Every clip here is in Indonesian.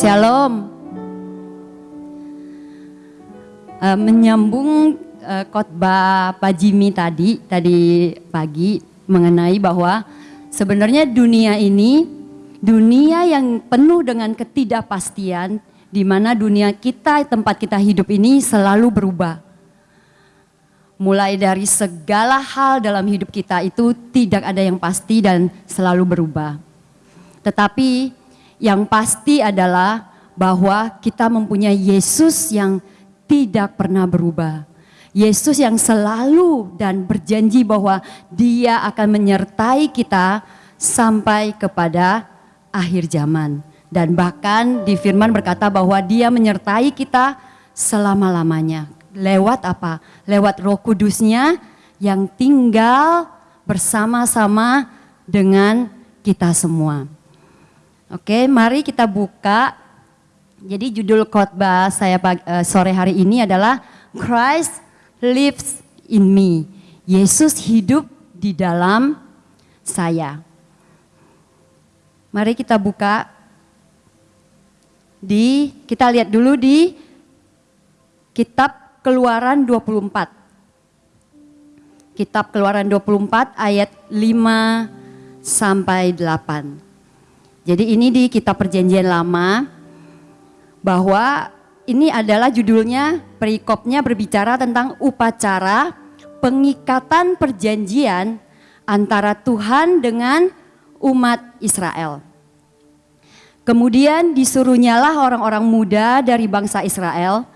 Shalom. Uh, menyambung uh, khotbah Pak Jimmy tadi, tadi pagi mengenai bahwa sebenarnya dunia ini dunia yang penuh dengan ketidakpastian di mana dunia kita, tempat kita hidup ini selalu berubah. Mulai dari segala hal dalam hidup kita itu tidak ada yang pasti dan selalu berubah. Tetapi yang pasti adalah bahwa kita mempunyai Yesus yang tidak pernah berubah. Yesus yang selalu dan berjanji bahwa dia akan menyertai kita sampai kepada akhir zaman. Dan bahkan di firman berkata bahwa dia menyertai kita selama-lamanya. Lewat apa? Lewat roh kudusnya yang tinggal bersama-sama dengan kita semua. Oke, mari kita buka. Jadi judul khotbah saya uh, sore hari ini adalah Christ lives in me. Yesus hidup di dalam saya. Mari kita buka di kita lihat dulu di kitab Keluaran 24. Kitab Keluaran 24 ayat 5 sampai 8. Jadi ini di kitab perjanjian lama bahwa ini adalah judulnya perikopnya berbicara tentang upacara pengikatan perjanjian antara Tuhan dengan umat Israel. Kemudian disuruhnyalah orang-orang muda dari bangsa Israel,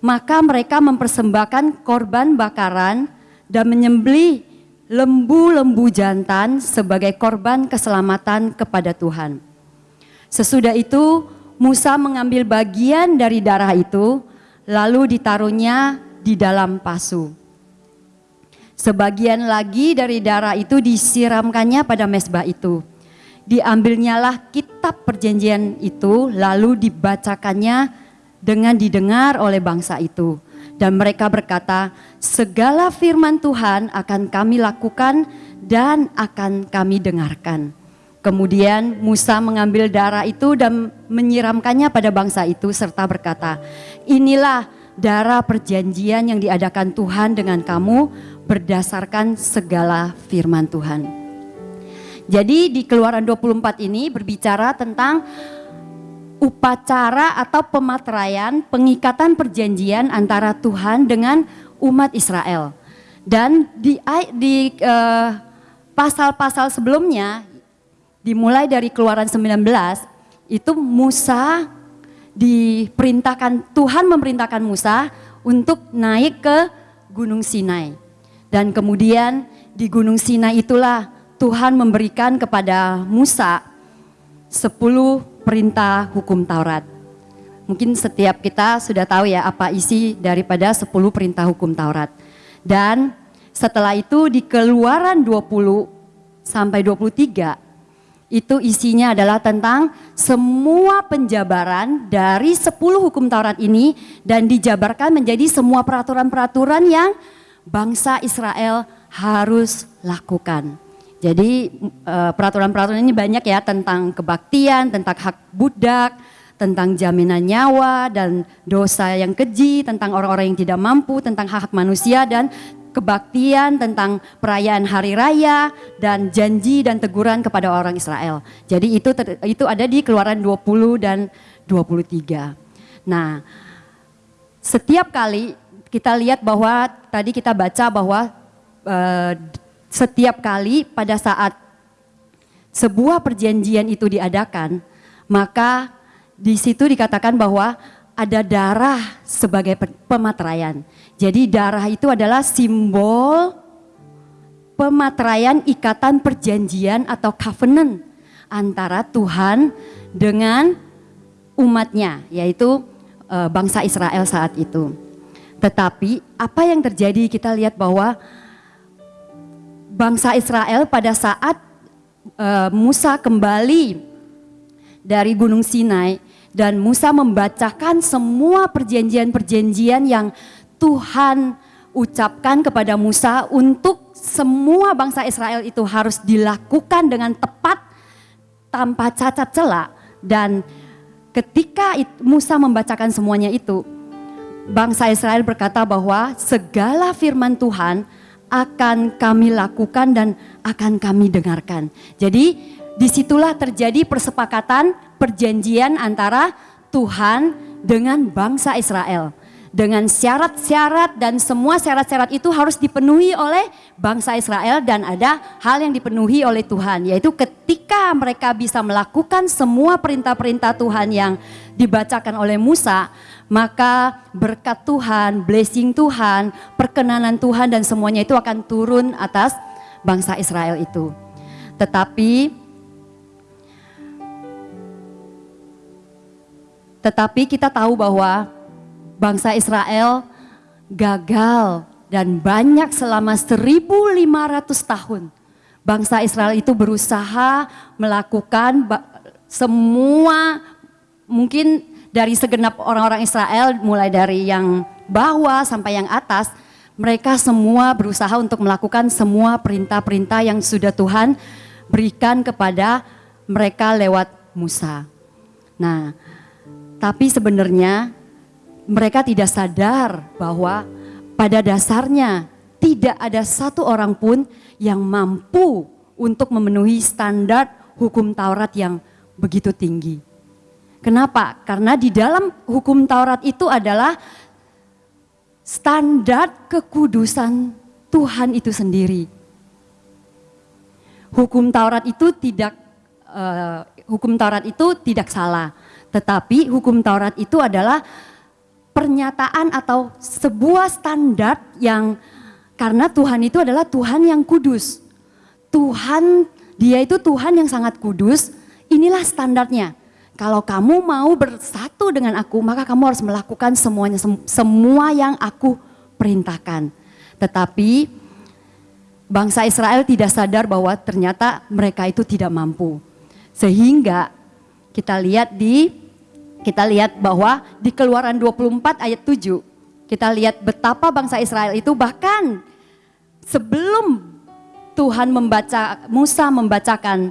maka mereka mempersembahkan korban bakaran dan menyembelih lembu-lembu jantan sebagai korban keselamatan kepada Tuhan. Sesudah itu Musa mengambil bagian dari darah itu lalu ditaruhnya di dalam pasu. Sebagian lagi dari darah itu disiramkannya pada mesbah itu. Diambilnyalah kitab perjanjian itu lalu dibacakannya dengan didengar oleh bangsa itu. Dan mereka berkata, segala firman Tuhan akan kami lakukan dan akan kami dengarkan. Kemudian Musa mengambil darah itu dan menyiramkannya pada bangsa itu serta berkata, inilah darah perjanjian yang diadakan Tuhan dengan kamu berdasarkan segala firman Tuhan. Jadi di keluaran 24 ini berbicara tentang upacara atau pematraian pengikatan perjanjian antara Tuhan dengan umat Israel. Dan di, di uh, pasal-pasal sebelumnya dimulai dari keluaran 19 itu Musa diperintahkan Tuhan memerintahkan Musa untuk naik ke Gunung Sinai. Dan kemudian di Gunung Sinai itulah Tuhan memberikan kepada Musa 10 perintah hukum Taurat. Mungkin setiap kita sudah tahu ya apa isi daripada 10 perintah hukum Taurat. Dan setelah itu di keluaran 20 sampai 23 itu isinya adalah tentang semua penjabaran dari 10 hukum Taurat ini dan dijabarkan menjadi semua peraturan-peraturan yang bangsa Israel harus lakukan. Jadi eh, peraturan-peraturan ini banyak ya tentang kebaktian, tentang hak budak, tentang jaminan nyawa dan dosa yang keji, tentang orang-orang yang tidak mampu, tentang hak, -hak manusia dan kebaktian, tentang perayaan hari raya dan janji dan teguran kepada orang Israel. Jadi itu itu ada di Keluaran 20 dan 23. Nah, setiap kali kita lihat bahwa tadi kita baca bahwa uh, setiap kali pada saat sebuah perjanjian itu diadakan, maka di situ dikatakan bahwa ada darah sebagai pematraian. Jadi darah itu adalah simbol pematraian ikatan perjanjian atau covenant antara Tuhan dengan umatnya, yaitu e, bangsa Israel saat itu. Tetapi apa yang terjadi kita lihat bahwa bangsa Israel pada saat e, Musa kembali dari Gunung Sinai dan Musa membacakan semua perjanjian-perjanjian yang Tuhan ucapkan kepada Musa untuk semua bangsa Israel itu harus dilakukan dengan tepat tanpa cacat celah dan ketika Musa membacakan semuanya itu, bangsa Israel berkata bahwa segala firman Tuhan akan kami lakukan dan akan kami dengarkan. Jadi di situlah terjadi persepakatan perjanjian antara Tuhan dengan bangsa Israel dengan syarat-syarat dan semua syarat-syarat itu harus dipenuhi oleh bangsa Israel dan ada hal yang dipenuhi oleh Tuhan yaitu ketika mereka bisa melakukan semua perintah-perintah Tuhan yang dibacakan oleh Musa maka berkat Tuhan, blessing Tuhan, perkenanan Tuhan dan semuanya itu akan turun atas bangsa Israel itu. Tetapi tetapi kita tahu bahwa bangsa Israel gagal dan banyak selama 1500 tahun. Bangsa Israel itu berusaha melakukan semua mungkin dari segenap orang-orang Israel mulai dari yang bawah sampai yang atas mereka semua berusaha untuk melakukan semua perintah-perintah yang sudah Tuhan berikan kepada mereka lewat Musa. Nah, tapi sebenarnya mereka tidak sadar bahwa pada dasarnya tidak ada satu orang pun yang mampu untuk memenuhi standar hukum Taurat yang begitu tinggi. Kenapa? Karena di dalam hukum Taurat itu adalah standar kekudusan Tuhan itu sendiri. Hukum Taurat itu tidak uh, hukum Taurat itu tidak salah, tetapi hukum Taurat itu adalah pernyataan atau sebuah standar yang karena Tuhan itu adalah Tuhan yang kudus. Tuhan, dia itu Tuhan yang sangat kudus, inilah standarnya. Kalau kamu mau bersatu dengan aku, maka kamu harus melakukan semuanya, semua yang aku perintahkan. Tetapi bangsa Israel tidak sadar bahwa ternyata mereka itu tidak mampu. Sehingga kita lihat di kita lihat bahwa di keluaran 24 ayat 7, kita lihat betapa bangsa Israel itu bahkan sebelum Tuhan membaca, Musa membacakan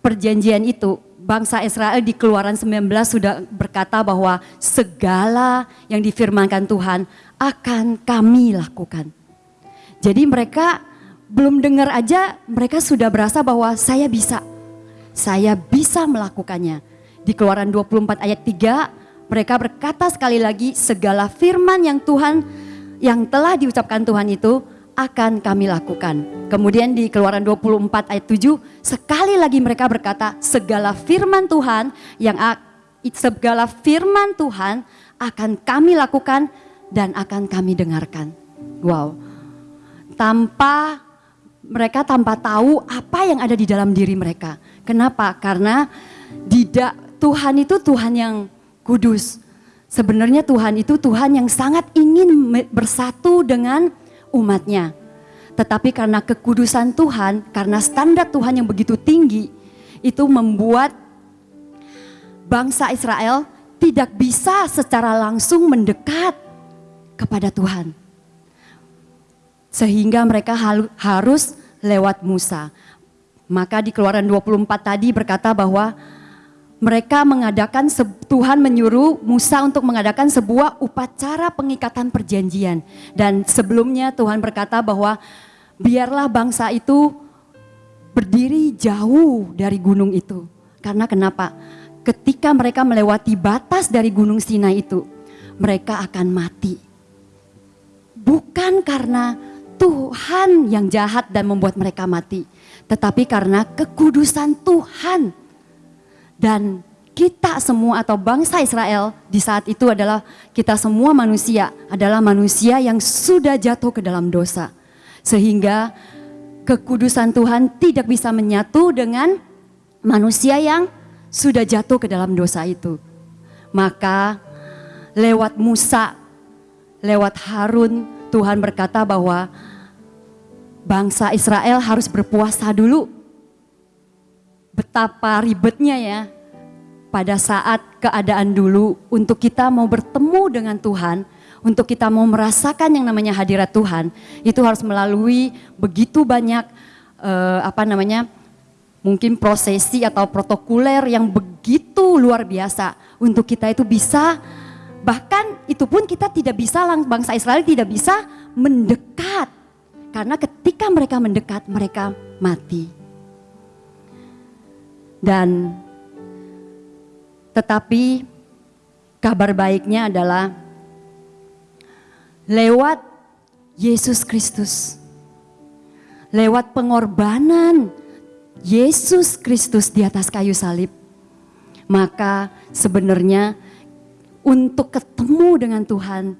perjanjian itu, bangsa Israel di keluaran 19 sudah berkata bahwa segala yang difirmankan Tuhan akan kami lakukan. Jadi mereka belum dengar aja mereka sudah berasa bahwa saya bisa, saya bisa melakukannya di keluaran 24 ayat 3 mereka berkata sekali lagi segala firman yang Tuhan yang telah diucapkan Tuhan itu akan kami lakukan. Kemudian di keluaran 24 ayat 7 sekali lagi mereka berkata segala firman Tuhan yang segala firman Tuhan akan kami lakukan dan akan kami dengarkan. Wow. Tanpa mereka tanpa tahu apa yang ada di dalam diri mereka. Kenapa? Karena tidak Tuhan itu Tuhan yang kudus. Sebenarnya Tuhan itu Tuhan yang sangat ingin bersatu dengan umatnya. Tetapi karena kekudusan Tuhan, karena standar Tuhan yang begitu tinggi, itu membuat bangsa Israel tidak bisa secara langsung mendekat kepada Tuhan. Sehingga mereka harus lewat Musa. Maka di keluaran 24 tadi berkata bahwa mereka mengadakan Tuhan menyuruh Musa untuk mengadakan sebuah upacara pengikatan perjanjian. Dan sebelumnya Tuhan berkata bahwa biarlah bangsa itu berdiri jauh dari gunung itu. Karena kenapa? Ketika mereka melewati batas dari gunung Sinai itu mereka akan mati. Bukan karena Tuhan yang jahat dan membuat mereka mati tetapi karena kekudusan Tuhan dan kita semua atau bangsa Israel di saat itu adalah kita semua manusia adalah manusia yang sudah jatuh ke dalam dosa. Sehingga kekudusan Tuhan tidak bisa menyatu dengan manusia yang sudah jatuh ke dalam dosa itu. Maka lewat Musa, lewat Harun, Tuhan berkata bahwa bangsa Israel harus berpuasa dulu betapa ribetnya ya pada saat keadaan dulu untuk kita mau bertemu dengan Tuhan, untuk kita mau merasakan yang namanya hadirat Tuhan, itu harus melalui begitu banyak uh, apa namanya mungkin prosesi atau protokoler yang begitu luar biasa untuk kita itu bisa bahkan itu pun kita tidak bisa bangsa Israel tidak bisa mendekat karena ketika mereka mendekat mereka mati. Dan tetapi kabar baiknya adalah lewat Yesus Kristus. Lewat pengorbanan Yesus Kristus di atas kayu salib. Maka sebenarnya untuk ketemu dengan Tuhan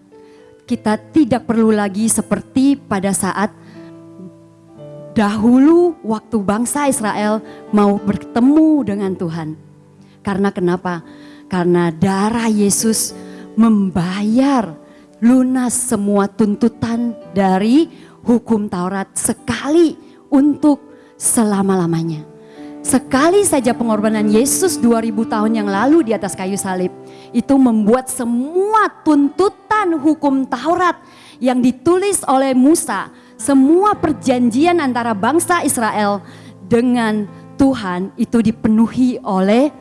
kita tidak perlu lagi seperti pada saat dahulu waktu bangsa Israel mau bertemu dengan Tuhan. Karena kenapa? Karena darah Yesus membayar lunas semua tuntutan dari hukum Taurat sekali untuk selama-lamanya. Sekali saja pengorbanan Yesus 2000 tahun yang lalu di atas kayu salib itu membuat semua tuntutan hukum Taurat yang ditulis oleh Musa, semua perjanjian antara bangsa Israel dengan Tuhan itu dipenuhi oleh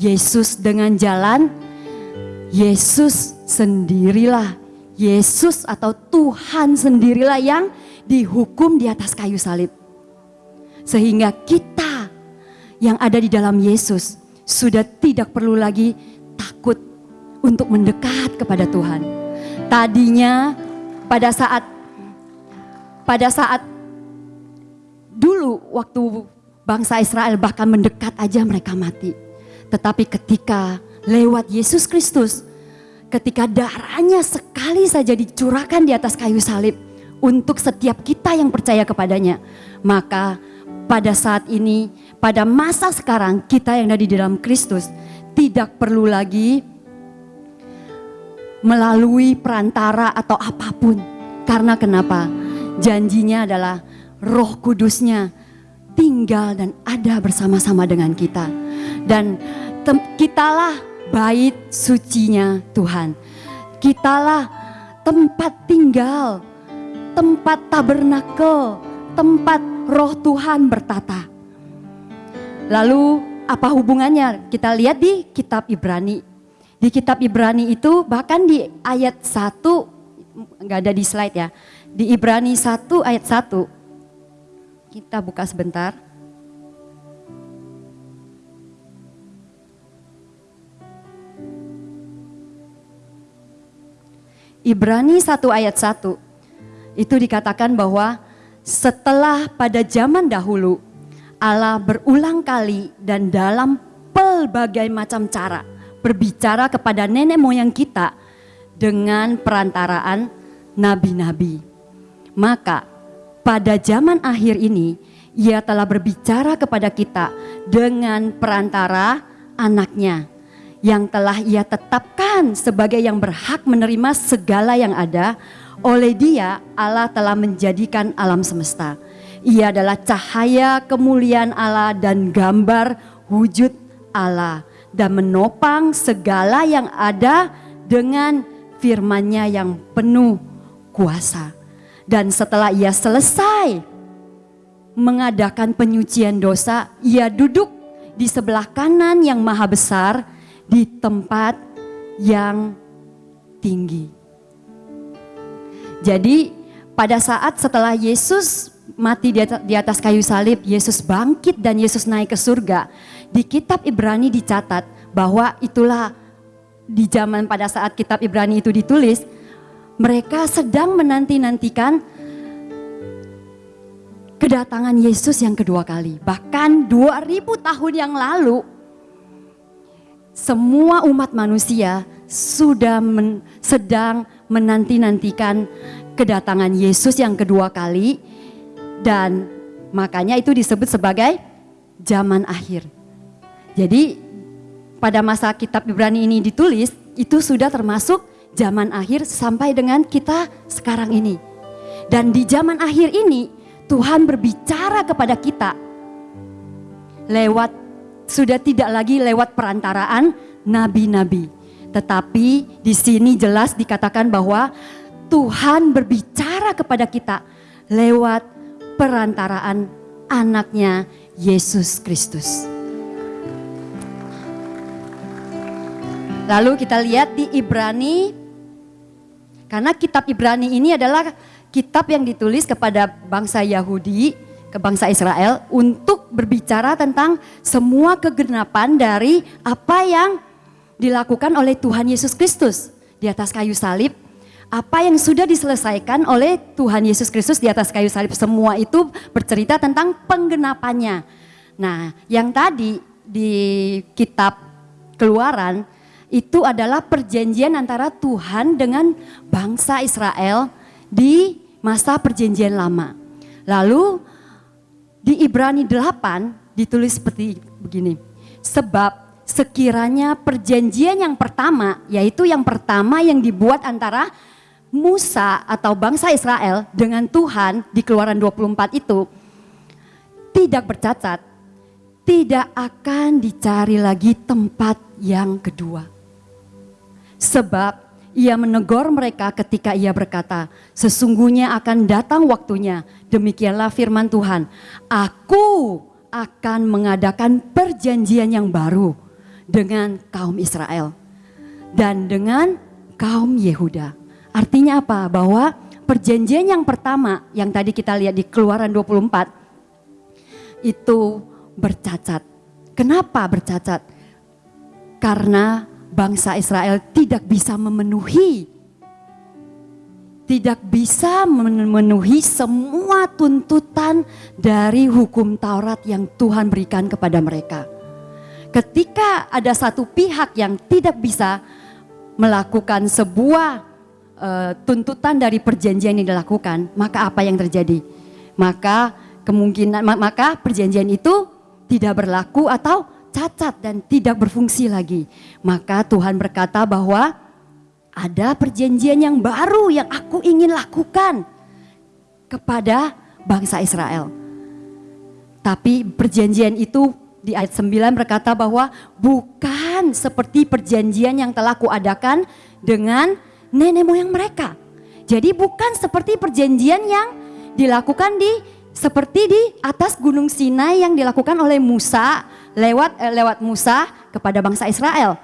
Yesus dengan jalan Yesus sendirilah Yesus atau Tuhan sendirilah yang dihukum di atas kayu salib. Sehingga kita yang ada di dalam Yesus sudah tidak perlu lagi takut untuk mendekat kepada Tuhan. Tadinya pada saat pada saat dulu waktu bangsa Israel bahkan mendekat aja mereka mati. Tetapi ketika lewat Yesus Kristus, ketika darahnya sekali saja dicurahkan di atas kayu salib untuk setiap kita yang percaya kepadanya, maka pada saat ini, pada masa sekarang kita yang ada di dalam Kristus tidak perlu lagi melalui perantara atau apa pun. Karena kenapa? Janjinya adalah roh kudusnya tinggal dan ada bersama-sama dengan kita. Dan kitalah bait sucinya Tuhan. Kitalah tempat tinggal, tempat tabernakel, tempat roh Tuhan bertata. Lalu apa hubungannya? Kita lihat di kitab Ibrani. Di kitab Ibrani itu bahkan di ayat 1, nggak ada di slide ya. Di Ibrani 1 ayat 1, kita buka sebentar. Ibrani 1 ayat 1 itu dikatakan bahwa setelah pada zaman dahulu Allah berulang kali dan dalam pelbagai macam cara berbicara kepada nenek moyang kita dengan perantaraan nabi-nabi. Maka pada zaman akhir ini ia telah berbicara kepada kita dengan perantara anaknya yang telah ia tetapkan sebagai yang berhak menerima segala yang ada. Oleh dia Allah telah menjadikan alam semesta. Ia adalah cahaya kemuliaan Allah dan gambar wujud Allah dan menopang segala yang ada dengan firman-Nya yang penuh kuasa dan setelah ia selesai mengadakan penyucian dosa, ia duduk di sebelah kanan yang maha besar di tempat yang tinggi. Jadi pada saat setelah Yesus mati di atas kayu salib, Yesus bangkit dan Yesus naik ke surga. Di kitab Ibrani dicatat bahwa itulah di zaman pada saat kitab Ibrani itu ditulis, mereka sedang menanti-nantikan kedatangan Yesus yang kedua kali. Bahkan 2000 tahun yang lalu, semua umat manusia sudah men, sedang menanti-nantikan kedatangan Yesus yang kedua kali dan makanya itu disebut sebagai zaman akhir. Jadi pada masa kitab Ibrani ini ditulis, itu sudah termasuk zaman akhir sampai dengan kita sekarang ini. Dan di zaman akhir ini Tuhan berbicara kepada kita lewat sudah tidak lagi lewat perantaraan nabi-nabi. Tetapi di sini jelas dikatakan bahwa Tuhan berbicara kepada kita lewat perantaraan anaknya Yesus Kristus. Lalu kita lihat di Ibrani, karena kitab Ibrani ini adalah kitab yang ditulis kepada bangsa Yahudi, ke bangsa Israel untuk berbicara tentang semua kegenapan dari apa yang dilakukan oleh Tuhan Yesus Kristus di atas kayu salib. Apa yang sudah diselesaikan oleh Tuhan Yesus Kristus di atas kayu salib semua itu bercerita tentang penggenapannya. Nah, yang tadi di kitab Keluaran itu adalah perjanjian antara Tuhan dengan bangsa Israel di masa perjanjian lama. Lalu di Ibrani 8 ditulis seperti begini. Sebab sekiranya perjanjian yang pertama, yaitu yang pertama yang dibuat antara Musa atau bangsa Israel dengan Tuhan di keluaran 24 itu tidak bercacat, tidak akan dicari lagi tempat yang kedua. Sebab ia menegur mereka ketika ia berkata, sesungguhnya akan datang waktunya, demikianlah firman Tuhan, aku akan mengadakan perjanjian yang baru dengan kaum Israel dan dengan kaum Yehuda. Artinya apa? Bahwa perjanjian yang pertama yang tadi kita lihat di keluaran 24 itu bercacat. Kenapa bercacat? Karena bangsa Israel tidak bisa memenuhi tidak bisa memenuhi semua tuntutan dari hukum Taurat yang Tuhan berikan kepada mereka. Ketika ada satu pihak yang tidak bisa melakukan sebuah uh, tuntutan dari perjanjian yang dilakukan, maka apa yang terjadi? Maka kemungkinan maka perjanjian itu tidak berlaku atau cacat dan tidak berfungsi lagi. Maka Tuhan berkata bahwa ada perjanjian yang baru yang aku ingin lakukan kepada bangsa Israel. Tapi perjanjian itu di ayat 9 berkata bahwa bukan seperti perjanjian yang telah kuadakan dengan nenek moyang mereka. Jadi bukan seperti perjanjian yang dilakukan di seperti di atas gunung Sinai yang dilakukan oleh Musa lewat eh, lewat Musa kepada bangsa Israel.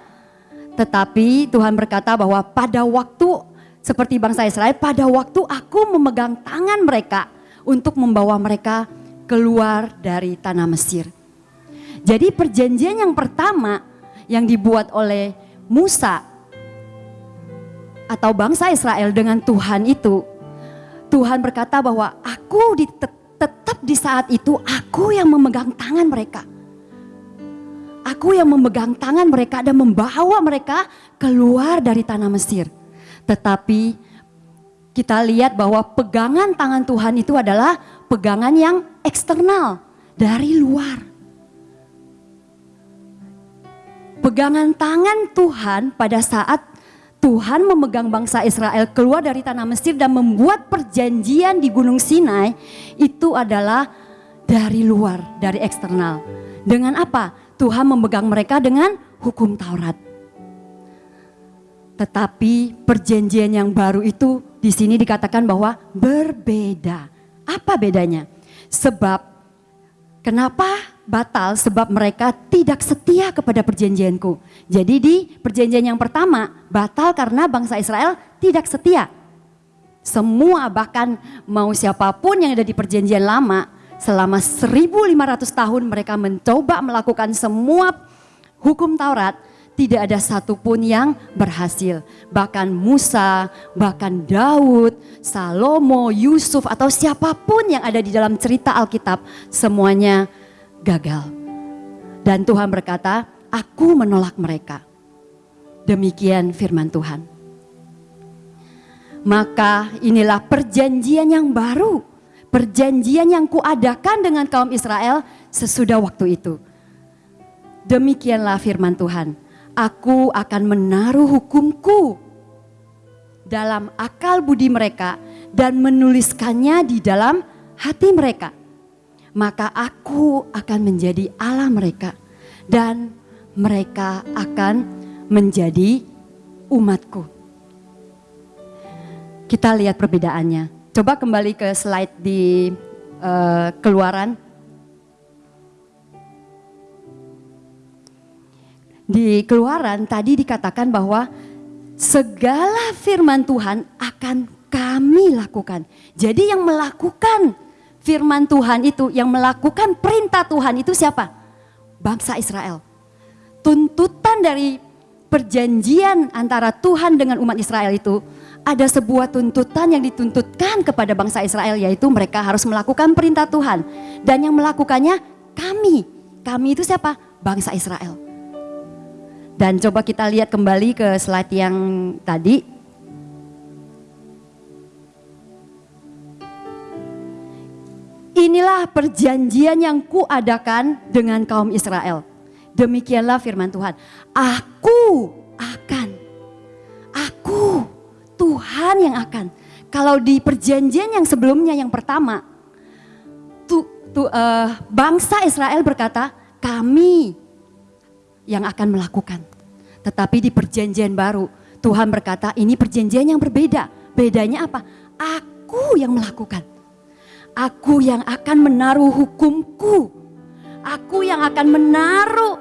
Tetapi Tuhan berkata bahwa pada waktu seperti bangsa Israel, pada waktu aku memegang tangan mereka untuk membawa mereka keluar dari tanah Mesir. Jadi perjanjian yang pertama yang dibuat oleh Musa atau bangsa Israel dengan Tuhan itu, Tuhan berkata bahwa aku di, tetap di saat itu aku yang memegang tangan mereka. Aku yang memegang tangan mereka dan membawa mereka keluar dari tanah Mesir. Tetapi kita lihat bahwa pegangan tangan Tuhan itu adalah pegangan yang eksternal dari luar. Pegangan tangan Tuhan pada saat Tuhan memegang bangsa Israel keluar dari tanah Mesir dan membuat perjanjian di Gunung Sinai itu adalah dari luar, dari eksternal. Dengan apa? Tuhan memegang mereka dengan hukum Taurat. Tetapi perjanjian yang baru itu di sini dikatakan bahwa berbeda. Apa bedanya? Sebab kenapa batal? Sebab mereka tidak setia kepada perjanjianku. Jadi di perjanjian yang pertama batal karena bangsa Israel tidak setia. Semua bahkan mau siapa pun yang ada di perjanjian lama Selama 1500 tahun mereka mencoba melakukan semua hukum Taurat, tidak ada satupun yang berhasil. Bahkan Musa, bahkan Daud, Salomo, Yusuf atau siapa pun yang ada di dalam cerita Alkitab semuanya gagal. Dan Tuhan berkata, aku menolak mereka. Demikian firman Tuhan. Maka inilah perjanjian yang baru perjanjian yang kuadakan dengan kaum Israel sesudah waktu itu. Demikianlah firman Tuhan, aku akan menaruh hukumku dalam akal budi mereka dan menuliskannya di dalam hati mereka. Maka aku akan menjadi Allah mereka dan mereka akan menjadi umatku. Kita lihat perbedaannya. Coba kembali ke slide di uh, keluaran. di keluaran tadi dikatakan bahwa segala firman Tuhan akan kami lakukan. Jadi yang melakukan firman Tuhan itu, yang melakukan perintah Tuhan itu siapa? Bangsa Israel. Tuntutan dari perjanjian antara Tuhan dengan umat Israel itu ada sebuah tuntutan yang dituntutkan kepada bangsa Israel yaitu mereka harus melakukan perintah Tuhan dan yang melakukannya kami. Kami itu siapa? Bangsa Israel. Dan coba kita lihat kembali ke slide yang tadi Inilah perjanjian yang kuadakan dengan kaum Israel. Demikianlah firman Tuhan. Aku akan. Tuhan yang akan. Kalau di perjanjian yang sebelumnya yang pertama. Tu, tu, uh, bangsa Israel berkata kami yang akan melakukan. Tetapi di perjanjian baru Tuhan berkata ini perjanjian yang berbeda. Bedanya apa? Aku yang melakukan. Aku yang akan menaruh hukumku. Aku yang akan menaruh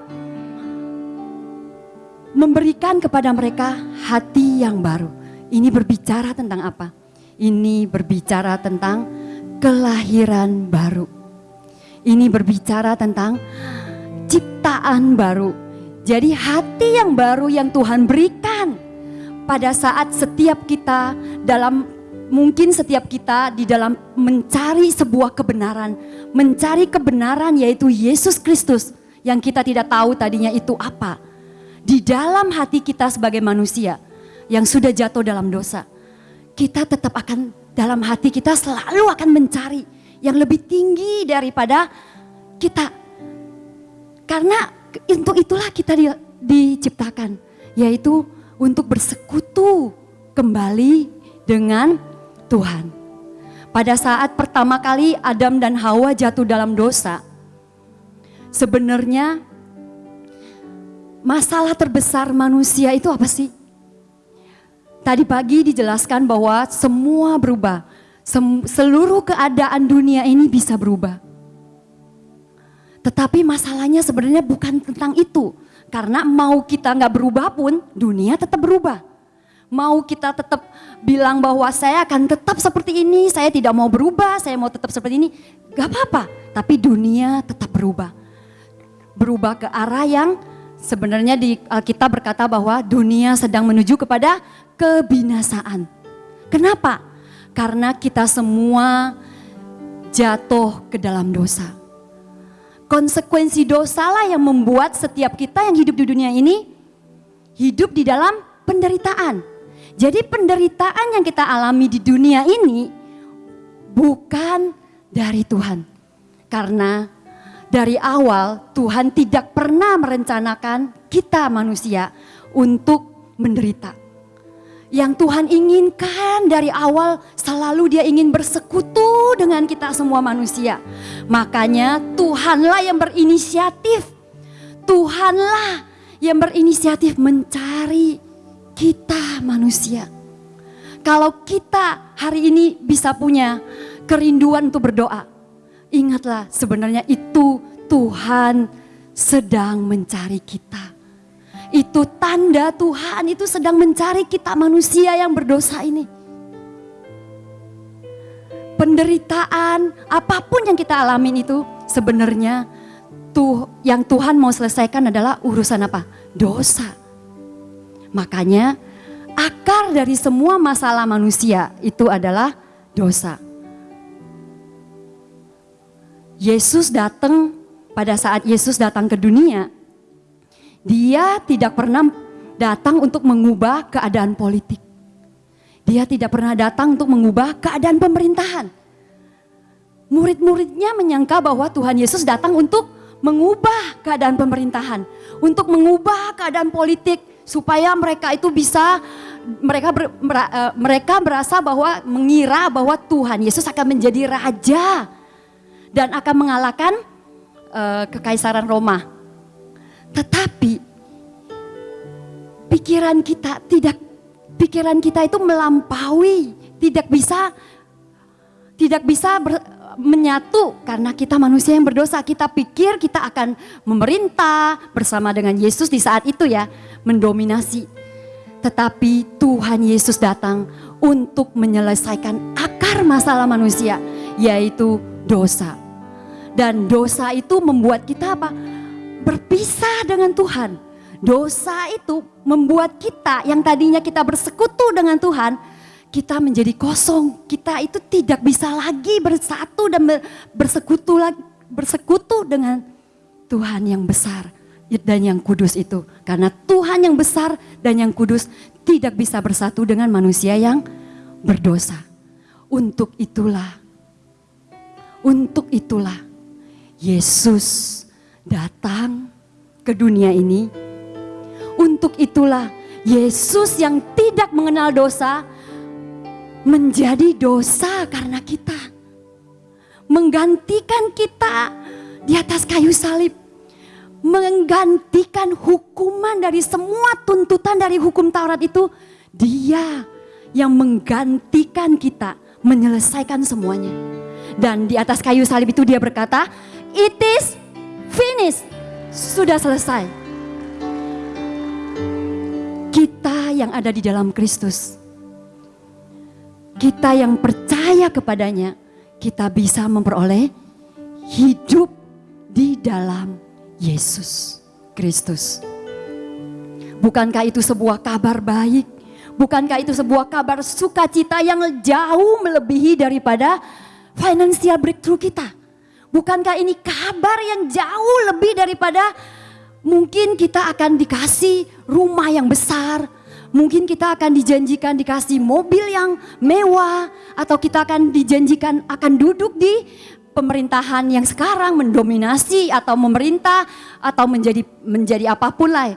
memberikan kepada mereka hati yang baru. Ini berbicara tentang apa? Ini berbicara tentang kelahiran baru. Ini berbicara tentang ciptaan baru. Jadi hati yang baru yang Tuhan berikan pada saat setiap kita dalam mungkin setiap kita di dalam mencari sebuah kebenaran, mencari kebenaran yaitu Yesus Kristus yang kita tidak tahu tadinya itu apa. Di dalam hati kita sebagai manusia yang sudah jatuh dalam dosa, kita tetap akan dalam hati kita selalu akan mencari yang lebih tinggi daripada kita. Karena untuk itulah kita di, diciptakan, yaitu untuk bersekutu kembali dengan Tuhan. Pada saat pertama kali Adam dan Hawa jatuh dalam dosa, sebenarnya masalah terbesar manusia itu apa sih? Tadi pagi dijelaskan bahwa semua berubah, seluruh keadaan dunia ini bisa berubah. Tetapi masalahnya sebenarnya bukan tentang itu, karena mau kita nggak berubah pun dunia tetap berubah mau kita tetap bilang bahwa saya akan tetap seperti ini, saya tidak mau berubah, saya mau tetap seperti ini, gak apa-apa. Tapi dunia tetap berubah. Berubah ke arah yang sebenarnya di Alkitab berkata bahwa dunia sedang menuju kepada kebinasaan. Kenapa? Karena kita semua jatuh ke dalam dosa. Konsekuensi dosalah yang membuat setiap kita yang hidup di dunia ini hidup di dalam penderitaan jadi penderitaan yang kita alami di dunia ini bukan dari Tuhan. Karena dari awal Tuhan tidak pernah merencanakan kita manusia untuk menderita. Yang Tuhan inginkan dari awal selalu dia ingin bersekutu dengan kita semua manusia. Makanya Tuhanlah yang berinisiatif. Tuhanlah yang berinisiatif mencari kita manusia. Kalau kita hari ini bisa punya kerinduan untuk berdoa, ingatlah sebenarnya itu Tuhan sedang mencari kita. Itu tanda Tuhan itu sedang mencari kita manusia yang berdosa ini. Penderitaan apa pun yang kita alamin itu sebenarnya tuh yang Tuhan mau selesaikan adalah urusan apa? Dosa Makanya akar dari semua masalah manusia itu adalah dosa. Yesus datang pada saat Yesus datang ke dunia, dia tidak pernah datang untuk mengubah keadaan politik. Dia tidak pernah datang untuk mengubah keadaan pemerintahan. Murid-muridnya menyangka bahwa Tuhan Yesus datang untuk mengubah keadaan pemerintahan, untuk mengubah keadaan politik, supaya mereka itu bisa mereka ber, uh, mereka berasa bahwa mengira bahwa Tuhan Yesus akan menjadi raja dan akan mengalahkan uh, kekaisaran Roma. Tetapi pikiran kita tidak pikiran kita itu melampaui, tidak bisa tidak bisa ber, menyatu karena kita manusia yang berdosa. Kita pikir kita akan memerintah bersama dengan Yesus di saat itu ya, mendominasi. Tetapi Tuhan Yesus datang untuk menyelesaikan akar masalah manusia, yaitu dosa. Dan dosa itu membuat kita apa? Berpisah dengan Tuhan. Dosa itu membuat kita yang tadinya kita bersekutu dengan Tuhan, kita menjadi kosong. Kita itu tidak bisa lagi bersatu dan bersekutu lagi bersekutu dengan Tuhan yang besar dan yang kudus itu. Karena Tuhan yang besar dan yang kudus tidak bisa bersatu dengan manusia yang berdosa. Untuk itulah, untuk itulah Yesus datang ke dunia ini. Untuk itulah Yesus yang tidak mengenal dosa, menjadi dosa karena kita. Menggantikan kita di atas kayu salib. Menggantikan hukuman dari semua tuntutan dari hukum Taurat itu. Dia yang menggantikan kita menyelesaikan semuanya. Dan di atas kayu salib itu dia berkata, it is finished. Sudah selesai. Kita yang ada di dalam Kristus kita yang percaya kepadanya, kita bisa memperoleh hidup di dalam Yesus Kristus. Bukankah itu sebuah kabar baik? Bukankah itu sebuah kabar sukacita yang jauh melebihi daripada financial breakthrough kita? Bukankah ini kabar yang jauh lebih daripada mungkin kita akan dikasih rumah yang besar, Mungkin kita akan dijanjikan dikasih mobil yang mewah atau kita akan dijanjikan akan duduk di pemerintahan yang sekarang mendominasi atau memerintah atau menjadi menjadi apa pun lah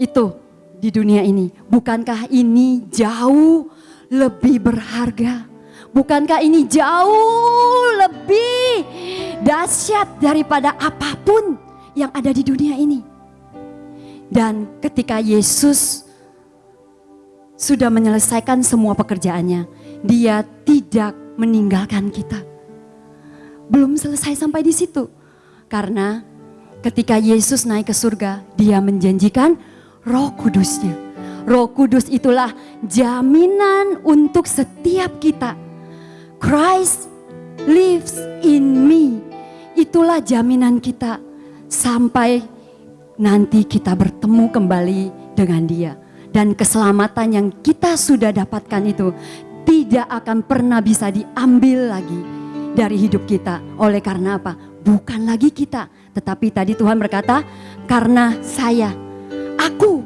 itu di dunia ini. Bukankah ini jauh lebih berharga? Bukankah ini jauh lebih dahsyat daripada apa pun yang ada di dunia ini? Dan ketika Yesus sudah menyelesaikan semua pekerjaannya. Dia tidak meninggalkan kita. Belum selesai sampai di situ. Karena ketika Yesus naik ke surga, dia menjanjikan roh kudusnya. Roh kudus itulah jaminan untuk setiap kita. Christ lives in me. Itulah jaminan kita sampai nanti kita bertemu kembali dengan dia dan keselamatan yang kita sudah dapatkan itu tidak akan pernah bisa diambil lagi dari hidup kita. Oleh karena apa? Bukan lagi kita, tetapi tadi Tuhan berkata, "Karena saya, aku,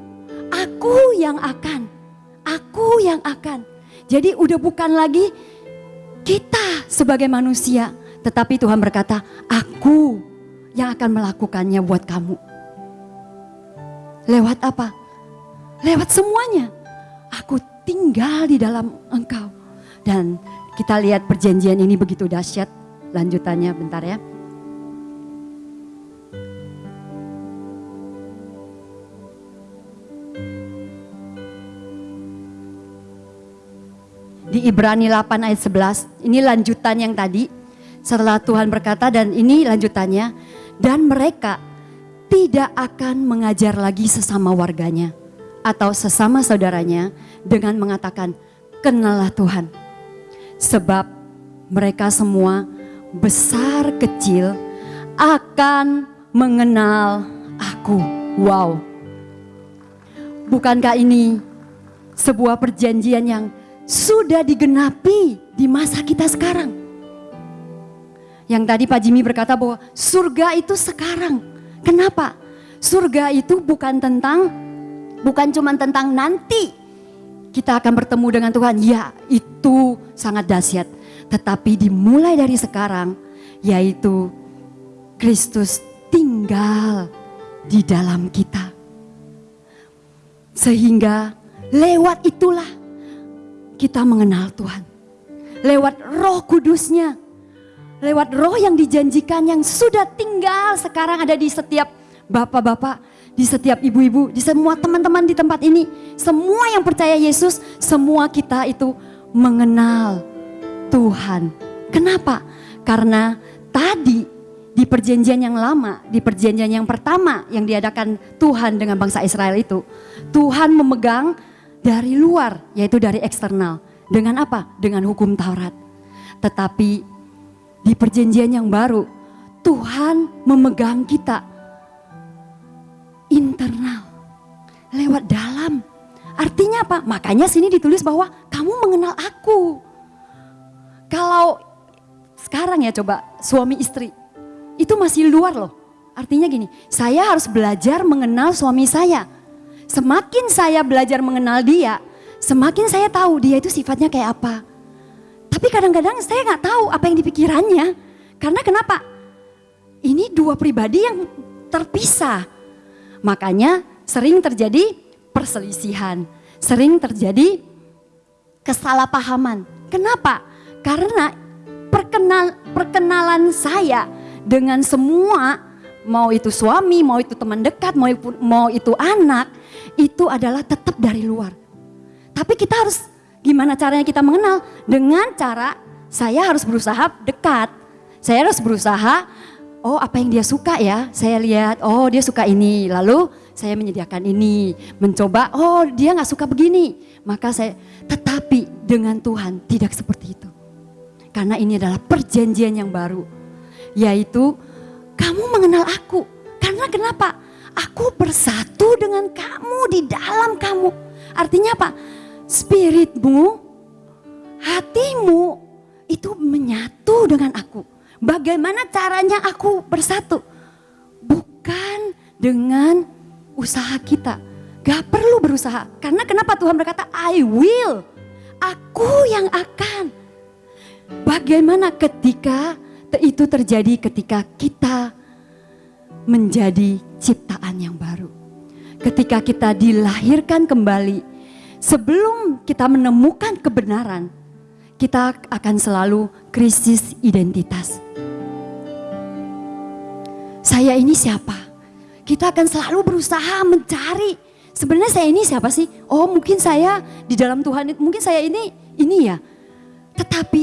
aku yang akan, aku yang akan." Jadi udah bukan lagi kita sebagai manusia, tetapi Tuhan berkata, "Aku yang akan melakukannya buat kamu." Lewat apa? Lewat semuanya. Aku tinggal di dalam engkau. Dan kita lihat perjanjian ini begitu dahsyat. Lanjutannya bentar ya. Di Ibrani 8 ayat 11, ini lanjutan yang tadi. Setelah Tuhan berkata dan ini lanjutannya. Dan mereka tidak akan mengajar lagi sesama warganya atau sesama saudaranya dengan mengatakan, "Kenalah Tuhan." Sebab mereka semua besar kecil akan mengenal aku. Wow. Bukankah ini sebuah perjanjian yang sudah digenapi di masa kita sekarang? Yang tadi Pak Jimmy berkata bahwa surga itu sekarang. Kenapa? Surga itu bukan tentang bukan cuma tentang nanti kita akan bertemu dengan Tuhan. Ya, itu sangat dahsyat. Tetapi dimulai dari sekarang, yaitu Kristus tinggal di dalam kita. Sehingga lewat itulah kita mengenal Tuhan. Lewat roh kudusnya. Lewat roh yang dijanjikan yang sudah tinggal sekarang ada di setiap bapak-bapak di setiap ibu-ibu, di semua teman-teman di tempat ini, semua yang percaya Yesus, semua kita itu mengenal Tuhan. Kenapa? Karena tadi di perjanjian yang lama, di perjanjian yang pertama yang diadakan Tuhan dengan bangsa Israel itu, Tuhan memegang dari luar, yaitu dari eksternal. Dengan apa? Dengan hukum Taurat. Tetapi di perjanjian yang baru, Tuhan memegang kita internal, lewat dalam. Artinya apa? Makanya sini ditulis bahwa kamu mengenal aku. Kalau sekarang ya coba suami istri, itu masih luar loh. Artinya gini, saya harus belajar mengenal suami saya. Semakin saya belajar mengenal dia, semakin saya tahu dia itu sifatnya kayak apa. Tapi kadang-kadang saya nggak tahu apa yang dipikirannya. Karena kenapa? Ini dua pribadi yang terpisah. Makanya sering terjadi perselisihan, sering terjadi kesalahpahaman. Kenapa? Karena perkenal, perkenalan saya dengan semua mau itu suami, mau itu teman dekat, mau itu, mau itu anak, itu adalah tetap dari luar. Tapi kita harus gimana caranya kita mengenal? Dengan cara saya harus berusaha dekat. Saya harus berusaha, oh apa yang dia suka ya, saya lihat, oh dia suka ini, lalu saya menyediakan ini, mencoba, oh dia nggak suka begini, maka saya, tetapi dengan Tuhan tidak seperti itu. Karena ini adalah perjanjian yang baru yaitu kamu mengenal aku. Karena kenapa? Aku bersatu dengan kamu di dalam kamu. Artinya apa? Spiritmu, hatimu itu menyatu dengan aku. Bagaimana caranya aku bersatu? Bukan dengan usaha kita. Gak perlu berusaha. Karena kenapa Tuhan berkata, I will. Aku yang akan. Bagaimana ketika itu terjadi ketika kita menjadi ciptaan yang baru. Ketika kita dilahirkan kembali, sebelum kita menemukan kebenaran, kita akan selalu krisis identitas. Saya ini siapa? Kita akan selalu berusaha mencari sebenarnya saya ini siapa sih? Oh mungkin saya di dalam Tuhan, mungkin saya ini ini ya. Tetapi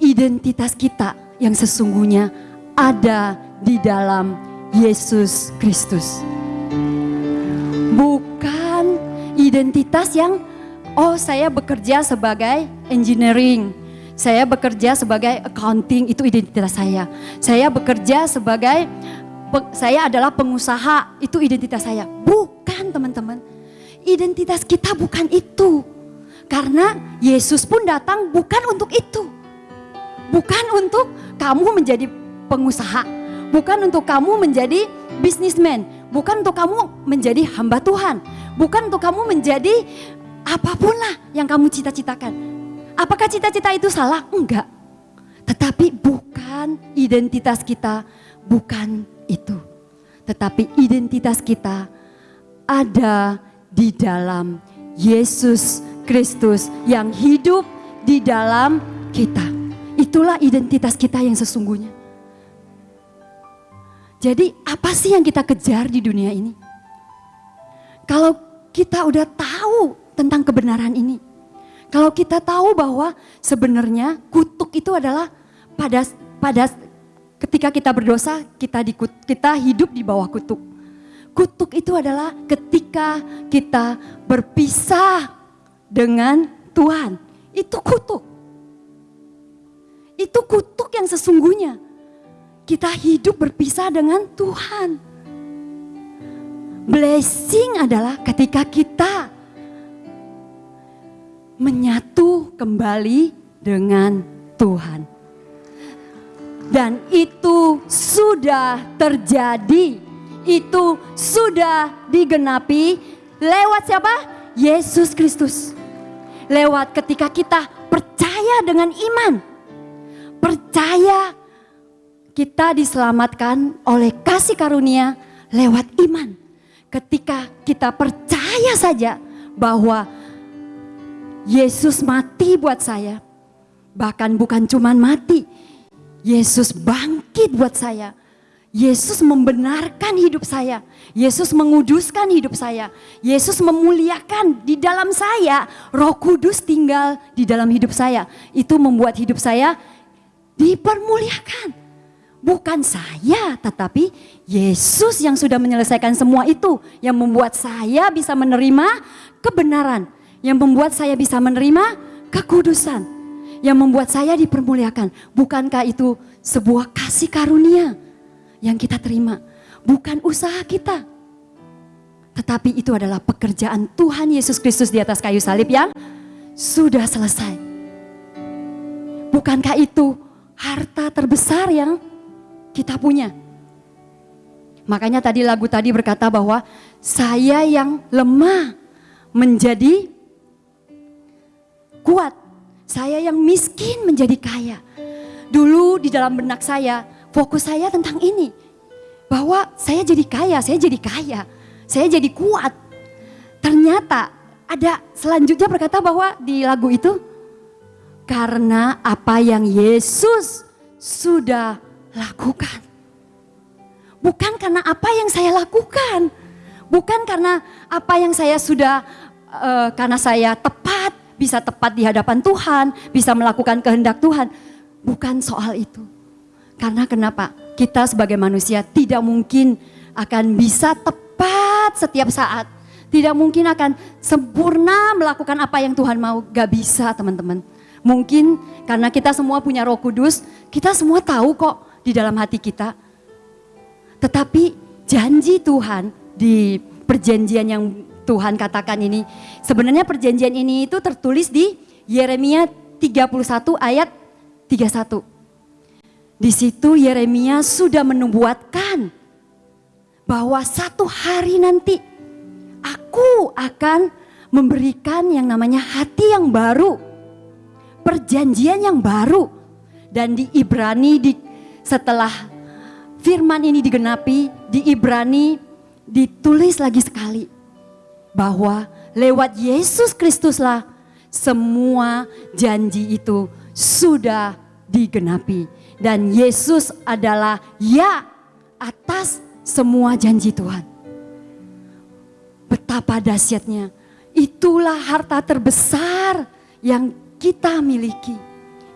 identitas kita yang sesungguhnya ada di dalam Yesus Kristus. Bukan identitas yang oh saya bekerja sebagai engineering, saya bekerja sebagai accounting itu identitas saya. Saya bekerja sebagai saya adalah pengusaha itu identitas saya. Bukan teman-teman. Identitas kita bukan itu. Karena Yesus pun datang bukan untuk itu. Bukan untuk kamu menjadi pengusaha, bukan untuk kamu menjadi bisnismen, bukan untuk kamu menjadi hamba Tuhan, bukan untuk kamu menjadi apa pun lah yang kamu cita-citakan. Apakah cita-cita itu salah? Enggak. Tetapi bukan identitas kita, bukan itu. Tetapi identitas kita ada di dalam Yesus Kristus yang hidup di dalam kita. Itulah identitas kita yang sesungguhnya. Jadi apa sih yang kita kejar di dunia ini? Kalau kita udah tahu tentang kebenaran ini. Kalau kita tahu bahwa sebenarnya kutuk itu adalah pada pada ketika kita berdosa kita di, kita hidup di bawah kutuk. Kutuk itu adalah ketika kita berpisah dengan Tuhan. Itu kutuk. Itu kutuk yang sesungguhnya. Kita hidup berpisah dengan Tuhan. Blessing adalah ketika kita menyatu kembali dengan Tuhan. Dan itu sudah terjadi. Itu sudah digenapi lewat siapa? Yesus Kristus. Lewat ketika kita percaya dengan iman percaya kita diselamatkan oleh kasih karunia lewat iman. Ketika kita percaya saja bahwa Yesus mati buat saya, bahkan bukan cuma mati, Yesus bangkit buat saya. Yesus membenarkan hidup saya. Yesus menguduskan hidup saya. Yesus memuliakan di dalam saya. Roh Kudus tinggal di dalam hidup saya. Itu membuat hidup saya dipermuliakan. Bukan saya, tetapi Yesus yang sudah menyelesaikan semua itu, yang membuat saya bisa menerima kebenaran, yang membuat saya bisa menerima kekudusan, yang membuat saya dipermuliakan. Bukankah itu sebuah kasih karunia yang kita terima, bukan usaha kita, tetapi itu adalah pekerjaan Tuhan Yesus Kristus di atas kayu salib yang sudah selesai. Bukankah itu harta terbesar yang kita punya. Makanya tadi lagu tadi berkata bahwa saya yang lemah menjadi kuat. Saya yang miskin menjadi kaya. Dulu di dalam benak saya, fokus saya tentang ini. Bahwa saya jadi kaya, saya jadi kaya. Saya jadi kuat. Ternyata ada selanjutnya berkata bahwa di lagu itu, karena apa yang Yesus sudah lakukan. Bukan karena apa yang saya lakukan, bukan karena apa yang saya sudah, uh, karena saya tepat, bisa tepat di hadapan Tuhan, bisa melakukan kehendak Tuhan. Bukan soal itu. Karena kenapa? Kita sebagai manusia tidak mungkin akan bisa tepat setiap saat. Tidak mungkin akan sempurna melakukan apa yang Tuhan mau. Gak bisa teman-teman. Mungkin karena kita semua punya roh kudus, kita semua tahu kok di dalam hati kita. Tetapi janji Tuhan di perjanjian yang Tuhan katakan ini, sebenarnya perjanjian ini itu tertulis di Yeremia 31 ayat 31. Di situ Yeremia sudah menubuatkan bahwa satu hari nanti aku akan memberikan yang namanya hati yang baru, perjanjian yang baru. Dan di Ibrani di setelah firman ini digenapi di Ibrani ditulis lagi sekali bahwa lewat Yesus Kristuslah semua janji itu sudah digenapi dan Yesus adalah ya atas semua janji Tuhan. Betapa dahsyatnya. Itulah harta terbesar yang kita miliki.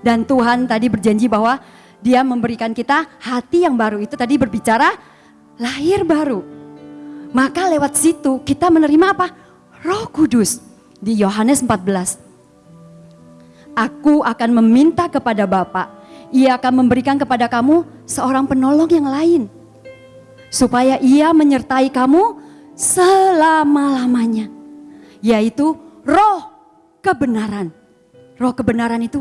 Dan Tuhan tadi berjanji bahwa dia memberikan kita hati yang baru itu tadi berbicara lahir baru. Maka lewat situ kita menerima apa? Roh Kudus di Yohanes 14. Aku akan meminta kepada Bapa, ia akan memberikan kepada kamu seorang penolong yang lain. Supaya ia menyertai kamu selama-lamanya. Yaitu roh kebenaran. Roh kebenaran itu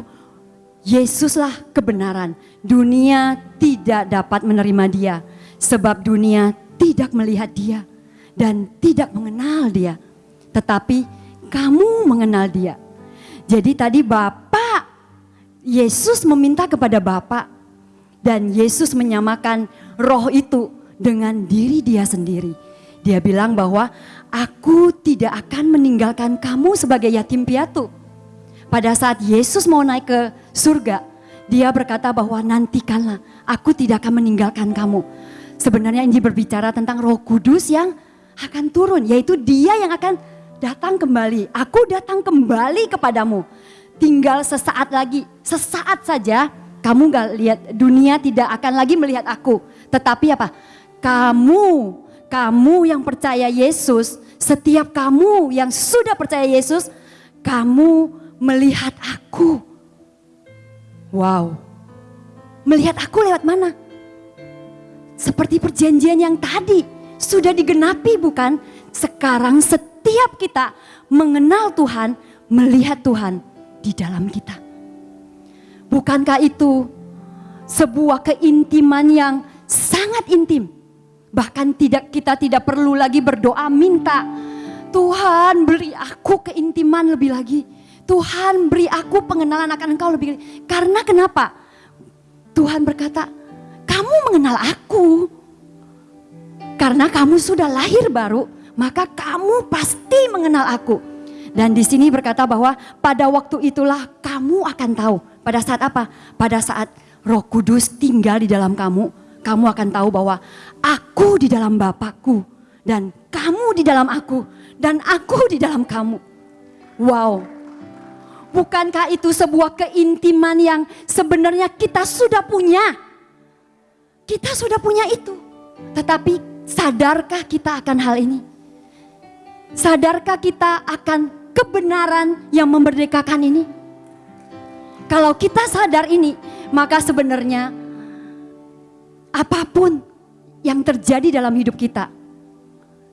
Yesuslah kebenaran. Dunia tidak dapat menerima dia. Sebab dunia tidak melihat dia. Dan tidak mengenal dia. Tetapi kamu mengenal dia. Jadi tadi Bapak, Yesus meminta kepada Bapak. Dan Yesus menyamakan roh itu dengan diri dia sendiri. Dia bilang bahwa aku tidak akan meninggalkan kamu sebagai yatim piatu pada saat Yesus mau naik ke surga, dia berkata bahwa nantikanlah, aku tidak akan meninggalkan kamu. Sebenarnya ini berbicara tentang roh kudus yang akan turun, yaitu dia yang akan datang kembali. Aku datang kembali kepadamu. Tinggal sesaat lagi, sesaat saja kamu gak lihat, dunia tidak akan lagi melihat aku. Tetapi apa? Kamu, kamu yang percaya Yesus, setiap kamu yang sudah percaya Yesus, kamu melihat aku. Wow. Melihat aku lewat mana? Seperti perjanjian yang tadi sudah digenapi bukan? Sekarang setiap kita mengenal Tuhan, melihat Tuhan di dalam kita. Bukankah itu sebuah keintiman yang sangat intim? Bahkan tidak kita tidak perlu lagi berdoa minta Tuhan beri aku keintiman lebih lagi Tuhan beri aku pengenalan akan engkau lebih. Karena kenapa? Tuhan berkata, kamu mengenal aku. Karena kamu sudah lahir baru, maka kamu pasti mengenal aku. Dan di sini berkata bahwa pada waktu itulah kamu akan tahu. Pada saat apa? Pada saat roh kudus tinggal di dalam kamu, kamu akan tahu bahwa aku di dalam Bapakku. Dan kamu di dalam aku. Dan aku di dalam kamu. Wow, Bukankah itu sebuah keintiman yang sebenarnya kita sudah punya? Kita sudah punya itu. Tetapi sadarkah kita akan hal ini? Sadarkah kita akan kebenaran yang memerdekakan ini? Kalau kita sadar ini, maka sebenarnya apa pun yang terjadi dalam hidup kita,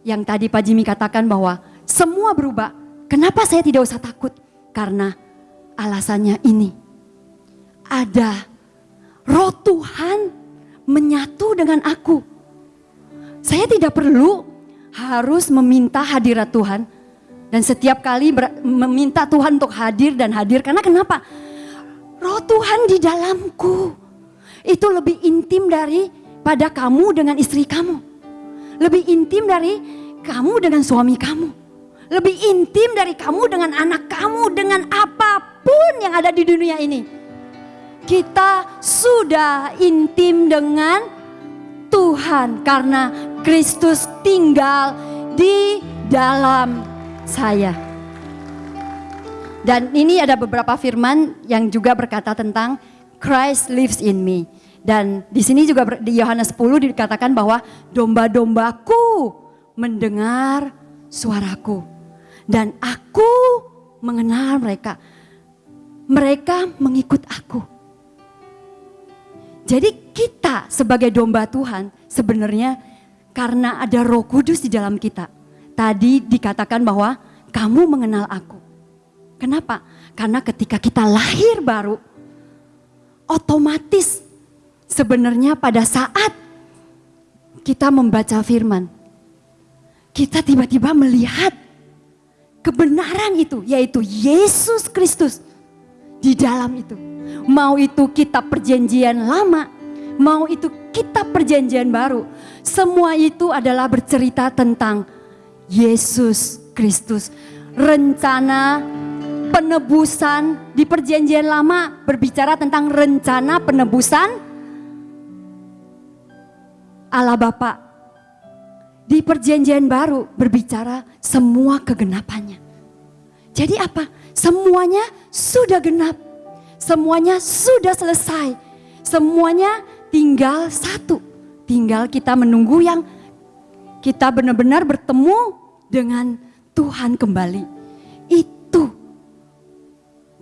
yang tadi Pak Jimmy katakan bahwa semua berubah. Kenapa saya tidak usah takut? Karena alasannya ini. Ada roh Tuhan menyatu dengan aku. Saya tidak perlu harus meminta hadirat Tuhan. Dan setiap kali meminta Tuhan untuk hadir dan hadir. Karena kenapa? Roh Tuhan di dalamku. Itu lebih intim dari pada kamu dengan istri kamu. Lebih intim dari kamu dengan suami kamu. Lebih intim dari kamu dengan anak kamu, dengan apa pun yang ada di dunia ini. Kita sudah intim dengan Tuhan karena Kristus tinggal di dalam saya. Dan ini ada beberapa firman yang juga berkata tentang Christ lives in me. Dan di sini juga di Yohanes 10 dikatakan bahwa domba-dombaku mendengar suaraku. Dan aku mengenal mereka. Mereka mengikut aku. Jadi kita sebagai domba Tuhan sebenarnya karena ada roh kudus di dalam kita. Tadi dikatakan bahwa kamu mengenal aku. Kenapa? Karena ketika kita lahir baru, otomatis sebenarnya pada saat kita membaca firman, kita tiba-tiba melihat kebenaran itu, yaitu Yesus Kristus di dalam itu. Mau itu kita perjanjian lama, mau itu kita perjanjian baru, semua itu adalah bercerita tentang Yesus Kristus. Rencana penebusan di perjanjian lama berbicara tentang rencana penebusan Allah Bapa. Di perjanjian baru berbicara semua kegenapannya. Jadi apa? Semuanya sudah genap. Semuanya sudah selesai. Semuanya tinggal satu. Tinggal kita menunggu yang kita benar-benar bertemu dengan Tuhan kembali. Itu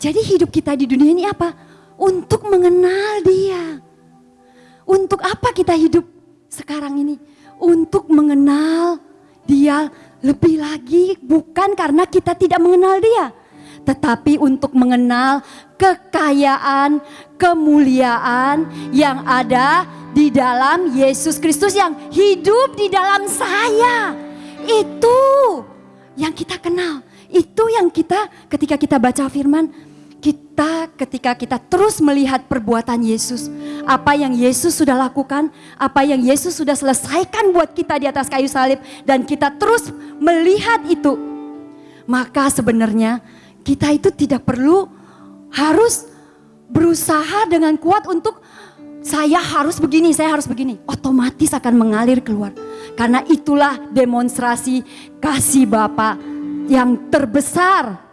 jadi hidup kita di dunia ini apa? Untuk mengenal dia. Untuk apa kita hidup sekarang ini? Untuk mengenal dia lebih lagi bukan karena kita tidak mengenal dia. Tetapi untuk mengenal kekayaan, kemuliaan yang ada di dalam Yesus Kristus yang hidup di dalam saya. Itu yang kita kenal. Itu yang kita ketika kita baca firman kita ketika kita terus melihat perbuatan Yesus, apa yang Yesus sudah lakukan, apa yang Yesus sudah selesaikan buat kita di atas kayu salib dan kita terus melihat itu, maka sebenarnya kita itu tidak perlu harus berusaha dengan kuat untuk saya harus begini, saya harus begini. Otomatis akan mengalir keluar. Karena itulah demonstrasi kasih Bapa yang terbesar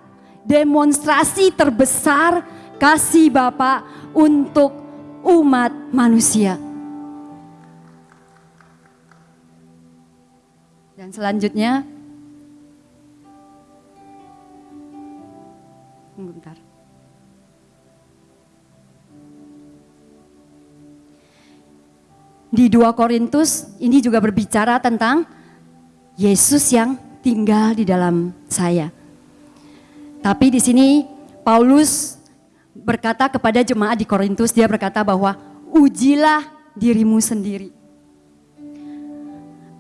demonstrasi terbesar kasih Bapa untuk umat manusia. Dan selanjutnya, bentar. Di 2 Korintus ini juga berbicara tentang Yesus yang tinggal di dalam saya. Tapi di sini Paulus berkata kepada jemaat di Korintus, dia berkata bahwa ujilah dirimu sendiri.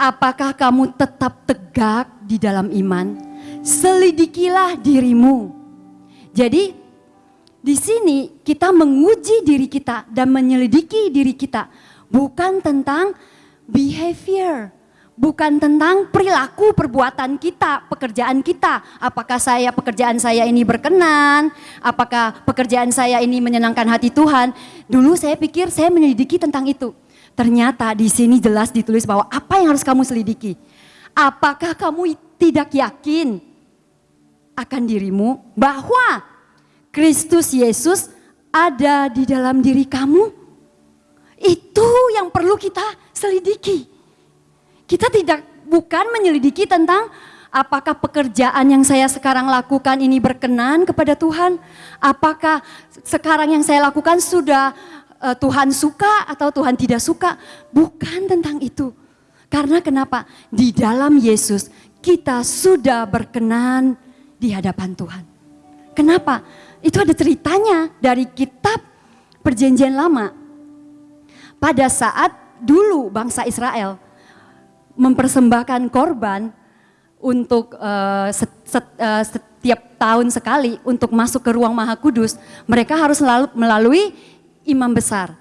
Apakah kamu tetap tegak di dalam iman? Selidikilah dirimu. Jadi di sini kita menguji diri kita dan menyelidiki diri kita bukan tentang behavior, bukan tentang perilaku perbuatan kita, pekerjaan kita. Apakah saya pekerjaan saya ini berkenan? Apakah pekerjaan saya ini menyenangkan hati Tuhan? Dulu saya pikir saya menyelidiki tentang itu. Ternyata di sini jelas ditulis bahwa apa yang harus kamu selidiki? Apakah kamu tidak yakin akan dirimu bahwa Kristus Yesus ada di dalam diri kamu? Itu yang perlu kita selidiki. Kita tidak bukan menyelidiki tentang apakah pekerjaan yang saya sekarang lakukan ini berkenan kepada Tuhan? Apakah sekarang yang saya lakukan sudah uh, Tuhan suka atau Tuhan tidak suka? Bukan tentang itu. Karena kenapa? Di dalam Yesus kita sudah berkenan di hadapan Tuhan. Kenapa? Itu ada ceritanya dari kitab Perjanjian Lama. Pada saat dulu bangsa Israel mempersembahkan korban untuk uh, set, set, setiap tahun sekali untuk masuk ke ruang Maha Kudus, mereka harus melalui imam besar.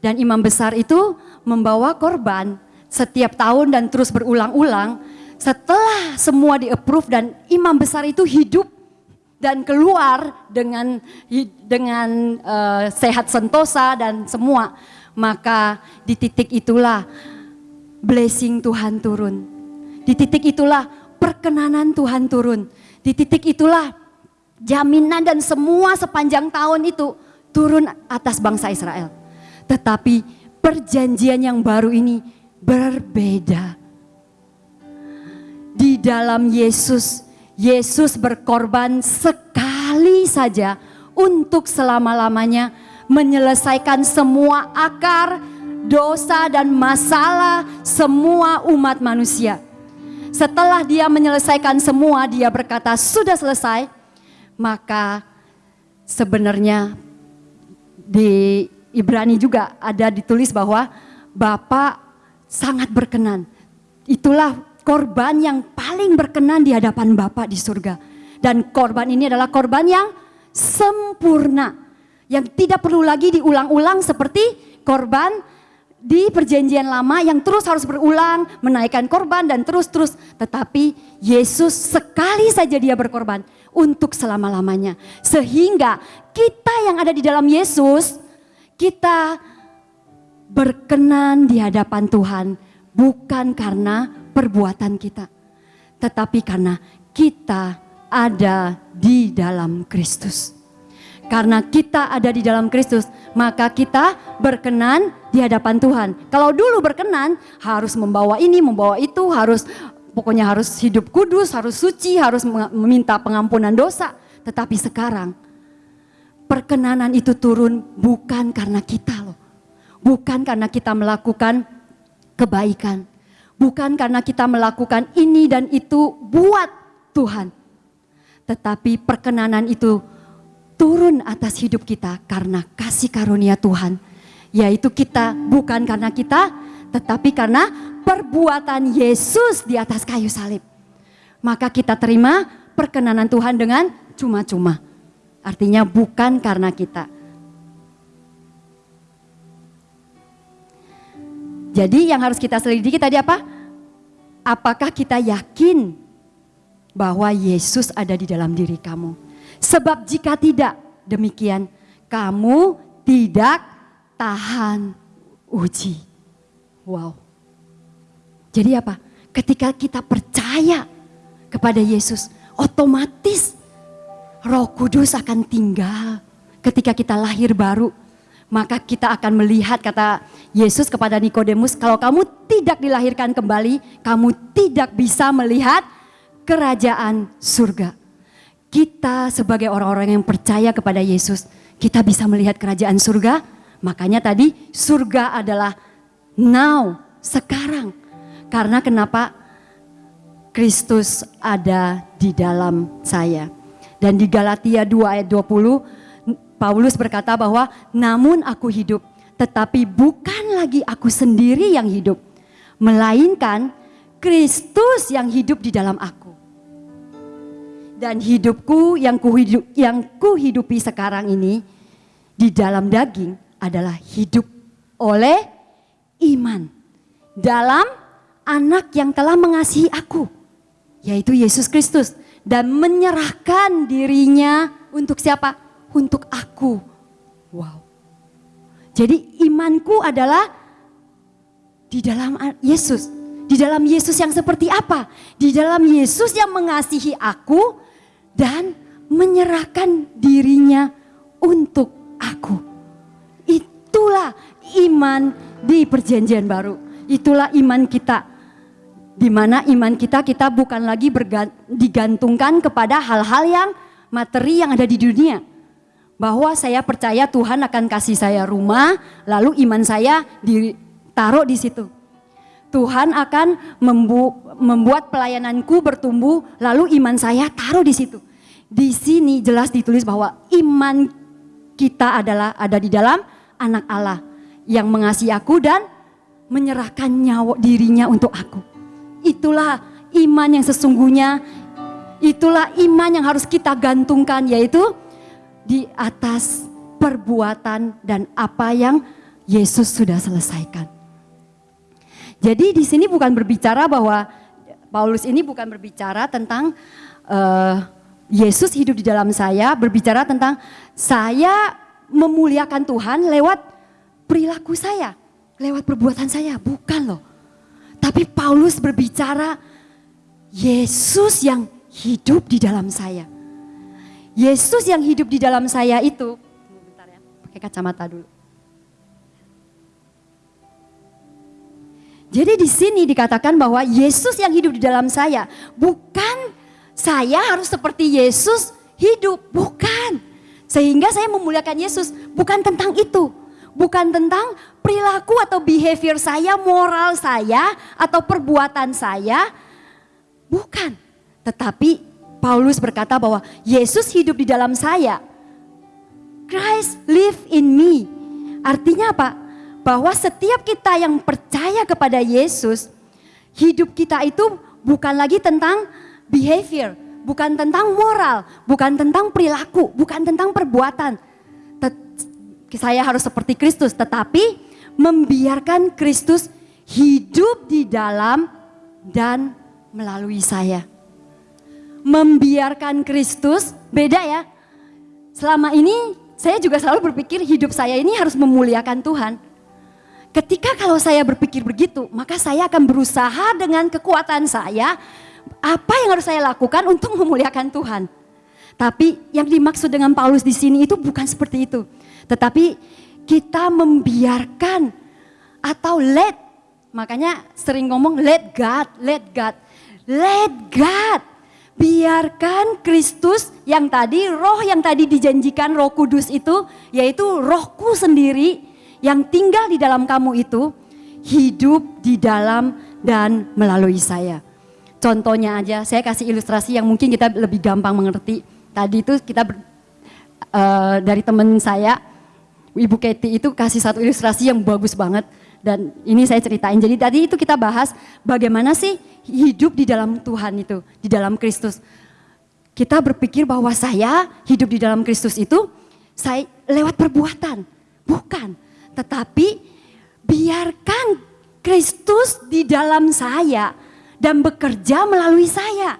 Dan imam besar itu membawa korban setiap tahun dan terus berulang-ulang. Setelah semua di-approve dan imam besar itu hidup dan keluar dengan dengan uh, sehat sentosa dan semua maka di titik itulah blessing Tuhan turun. Di titik itulah perkenanan Tuhan turun. Di titik itulah jaminan dan semua sepanjang tahun itu turun atas bangsa Israel. Tetapi perjanjian yang baru ini berbeda. Di dalam Yesus Yesus berkorban sekali saja untuk selama-lamanya menyelesaikan semua akar, dosa dan masalah semua umat manusia. Setelah dia menyelesaikan semua, dia berkata sudah selesai. Maka sebenarnya di Ibrani juga ada ditulis bahwa Bapak sangat berkenan. Itulah korban yang paling berkenan di hadapan Bapa di surga. Dan korban ini adalah korban yang sempurna. Yang tidak perlu lagi diulang-ulang seperti korban di perjanjian lama yang terus harus berulang, menaikkan korban dan terus-terus. Tetapi Yesus sekali saja dia berkorban untuk selama-lamanya. Sehingga kita yang ada di dalam Yesus, kita berkenan di hadapan Tuhan bukan karena perbuatan kita. Tetapi karena kita ada di dalam Kristus. Karena kita ada di dalam Kristus, maka kita berkenan di hadapan Tuhan. Kalau dulu berkenan, harus membawa ini, membawa itu, harus pokoknya harus hidup kudus, harus suci, harus meminta pengampunan dosa. Tetapi sekarang, perkenanan itu turun bukan karena kita loh. Bukan karena kita melakukan kebaikan Bukan karena kita melakukan ini dan itu buat Tuhan. Tetapi perkenanan itu turun atas hidup kita karena kasih karunia Tuhan. Yaitu kita bukan karena kita, tetapi karena perbuatan Yesus di atas kayu salib. Maka kita terima perkenanan Tuhan dengan cuma-cuma. Artinya bukan karena kita. Jadi yang harus kita selidiki tadi apa? Apakah kita yakin bahwa Yesus ada di dalam diri kamu? Sebab jika tidak demikian, kamu tidak tahan uji. Wow. Jadi apa? Ketika kita percaya kepada Yesus, otomatis Roh Kudus akan tinggal ketika kita lahir baru maka kita akan melihat kata Yesus kepada Nikodemus, kalau kamu tidak dilahirkan kembali, kamu tidak bisa melihat kerajaan surga. Kita sebagai orang-orang yang percaya kepada Yesus, kita bisa melihat kerajaan surga. Makanya tadi surga adalah now, sekarang. Karena kenapa Kristus ada di dalam saya. Dan di Galatia 2 ayat 20, Paulus berkata bahwa namun aku hidup, tetapi bukan lagi aku sendiri yang hidup, melainkan Kristus yang hidup di dalam aku. Dan hidupku yang kuhidup, yang kuhidupi sekarang ini di dalam daging adalah hidup oleh iman dalam anak yang telah mengasihi aku, yaitu Yesus Kristus dan menyerahkan dirinya untuk siapa? untuk aku. Wow. Jadi imanku adalah di dalam Yesus. Di dalam Yesus yang seperti apa? Di dalam Yesus yang mengasihi aku dan menyerahkan dirinya untuk aku. Itulah iman di perjanjian baru. Itulah iman kita. Di mana iman kita kita bukan lagi digantungkan kepada hal-hal yang materi yang ada di dunia. Bahwa saya percaya Tuhan akan kasih saya rumah, lalu iman saya ditaruh di situ. Tuhan akan membu membuat pelayananku bertumbuh, lalu iman saya taruh di situ. Di sini jelas ditulis bahwa iman kita adalah ada di dalam anak Allah yang mengasihi aku dan menyerahkan nyawa dirinya untuk aku. Itulah iman yang sesungguhnya, itulah iman yang harus kita gantungkan yaitu di atas perbuatan dan apa yang Yesus sudah selesaikan. Jadi di sini bukan berbicara bahwa Paulus ini bukan berbicara tentang uh, Yesus hidup di dalam saya, berbicara tentang saya memuliakan Tuhan lewat perilaku saya, lewat perbuatan saya, bukan loh. Tapi Paulus berbicara Yesus yang hidup di dalam saya. Yesus yang hidup di dalam saya itu, bentar ya, pakai kacamata dulu. Jadi di sini dikatakan bahwa Yesus yang hidup di dalam saya, bukan saya harus seperti Yesus hidup, bukan. Sehingga saya memuliakan Yesus, bukan tentang itu. Bukan tentang perilaku atau behavior saya, moral saya, atau perbuatan saya. Bukan. Tetapi Paulus berkata bahwa Yesus hidup di dalam saya. Christ live in me. Artinya apa? bahwa setiap kita yang percaya kepada Yesus, hidup kita itu bukan lagi tentang behavior, bukan tentang moral, bukan tentang perilaku, bukan tentang perbuatan. Tet saya harus seperti Kristus, tetapi membiarkan Kristus hidup di dalam dan melalui saya. Membiarkan Kristus, beda ya. Selama ini saya juga selalu berpikir hidup saya ini harus memuliakan Tuhan. Ketika kalau saya berpikir begitu, maka saya akan berusaha dengan kekuatan saya, apa yang harus saya lakukan untuk memuliakan Tuhan. Tapi yang dimaksud dengan Paulus di sini itu bukan seperti itu. Tetapi kita membiarkan atau let, makanya sering ngomong let God, let God, let God. Biarkan Kristus yang tadi, roh yang tadi dijanjikan roh kudus itu, yaitu rohku sendiri, yang tinggal di dalam kamu itu hidup di dalam dan melalui saya. Contohnya aja, saya kasih ilustrasi yang mungkin kita lebih gampang mengerti. Tadi itu kita ber, uh, dari teman saya, Ibu Keti itu kasih satu ilustrasi yang bagus banget. Dan ini saya ceritain. Jadi tadi itu kita bahas bagaimana sih hidup di dalam Tuhan itu, di dalam Kristus. Kita berpikir bahwa saya hidup di dalam Kristus itu saya lewat perbuatan. Bukan, tetapi biarkan Kristus di dalam saya dan bekerja melalui saya.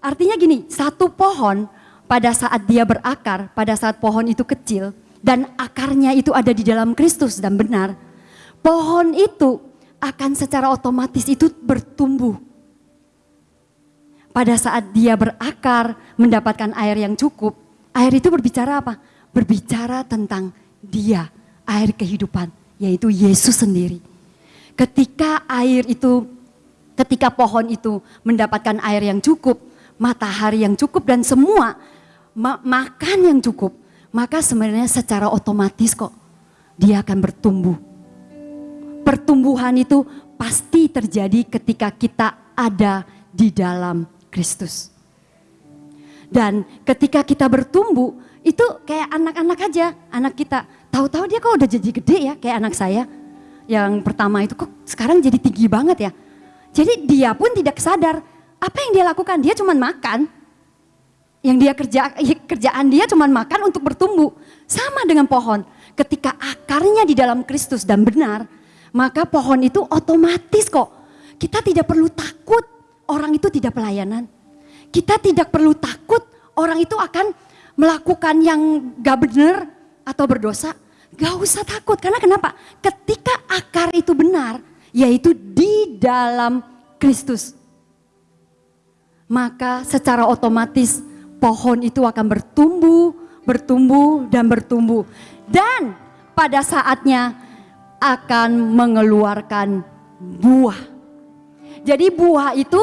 Artinya gini, satu pohon pada saat dia berakar, pada saat pohon itu kecil dan akarnya itu ada di dalam Kristus dan benar, pohon itu akan secara otomatis itu bertumbuh. Pada saat dia berakar, mendapatkan air yang cukup, air itu berbicara apa? Berbicara tentang dia, air kehidupan, yaitu Yesus sendiri. Ketika air itu, ketika pohon itu mendapatkan air yang cukup, matahari yang cukup dan semua ma makan yang cukup, maka sebenarnya secara otomatis kok dia akan bertumbuh. Pertumbuhan itu pasti terjadi ketika kita ada di dalam Kristus. Dan ketika kita bertumbuh, itu kayak anak-anak aja, anak kita. Tahu-tahu dia kok udah jadi gede ya, kayak anak saya. Yang pertama itu kok sekarang jadi tinggi banget ya. Jadi dia pun tidak sadar apa yang dia lakukan, dia cuma makan. Yang dia kerja kerjaan dia cuma makan untuk bertumbuh. Sama dengan pohon. Ketika akarnya di dalam Kristus dan benar, maka pohon itu otomatis kok. Kita tidak perlu takut orang itu tidak pelayanan. Kita tidak perlu takut orang itu akan melakukan yang gak benar atau berdosa, gak usah takut. Karena kenapa? Ketika akar itu benar, yaitu di dalam Kristus. Maka secara otomatis pohon itu akan bertumbuh, bertumbuh, dan bertumbuh. Dan pada saatnya akan mengeluarkan buah. Jadi buah itu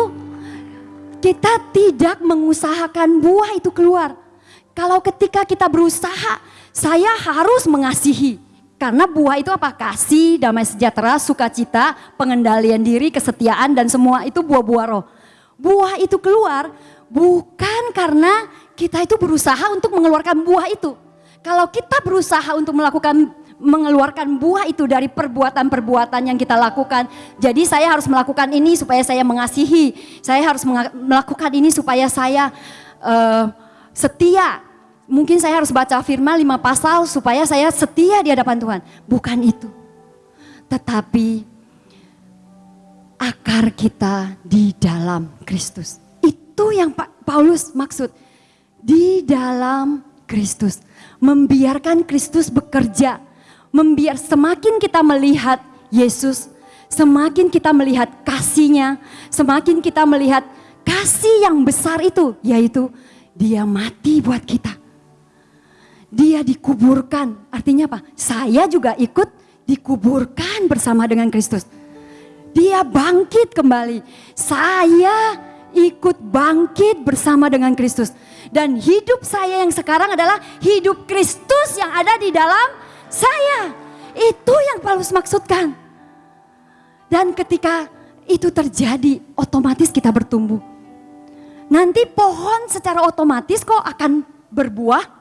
kita tidak mengusahakan buah itu keluar. Kalau ketika kita berusaha, saya harus mengasihi. Karena buah itu apa? Kasih, damai sejahtera, sukacita, pengendalian diri, kesetiaan dan semua itu buah-buah roh. Buah itu keluar bukan karena kita itu berusaha untuk mengeluarkan buah itu. Kalau kita berusaha untuk melakukan mengeluarkan buah itu dari perbuatan-perbuatan yang kita lakukan. Jadi saya harus melakukan ini supaya saya mengasihi. Saya harus melakukan ini supaya saya uh, setia. Mungkin saya harus baca firman lima pasal supaya saya setia di hadapan Tuhan. Bukan itu. Tetapi akar kita di dalam Kristus. Itu yang Pak Paulus maksud. Di dalam Kristus. Membiarkan Kristus bekerja. Membiar semakin kita melihat Yesus, semakin kita melihat kasihnya, semakin kita melihat kasih yang besar itu, yaitu dia mati buat kita. Dia dikuburkan, artinya apa? Saya juga ikut dikuburkan bersama dengan Kristus. Dia bangkit kembali. Saya ikut bangkit bersama dengan Kristus. Dan hidup saya yang sekarang adalah hidup Kristus yang ada di dalam saya. Itu yang Paulus maksudkan. Dan ketika itu terjadi, otomatis kita bertumbuh. Nanti pohon secara otomatis kok akan berbuah.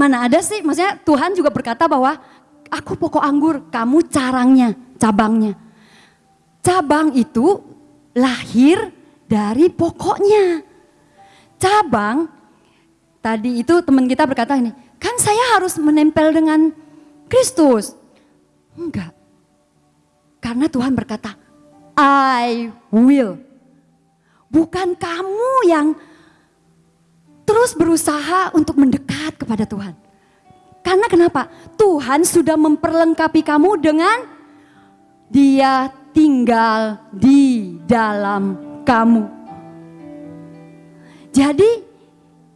Mana ada sih, maksudnya Tuhan juga berkata bahwa aku pokok anggur, kamu carangnya, cabangnya. Cabang itu lahir dari pokoknya. Cabang, tadi itu teman kita berkata ini, kan saya harus menempel dengan Kristus. Enggak. Karena Tuhan berkata, I will. Bukan kamu yang terus berusaha untuk mendekat kepada Tuhan. Karena kenapa? Tuhan sudah memperlengkapi kamu dengan dia tinggal di dalam kamu. Jadi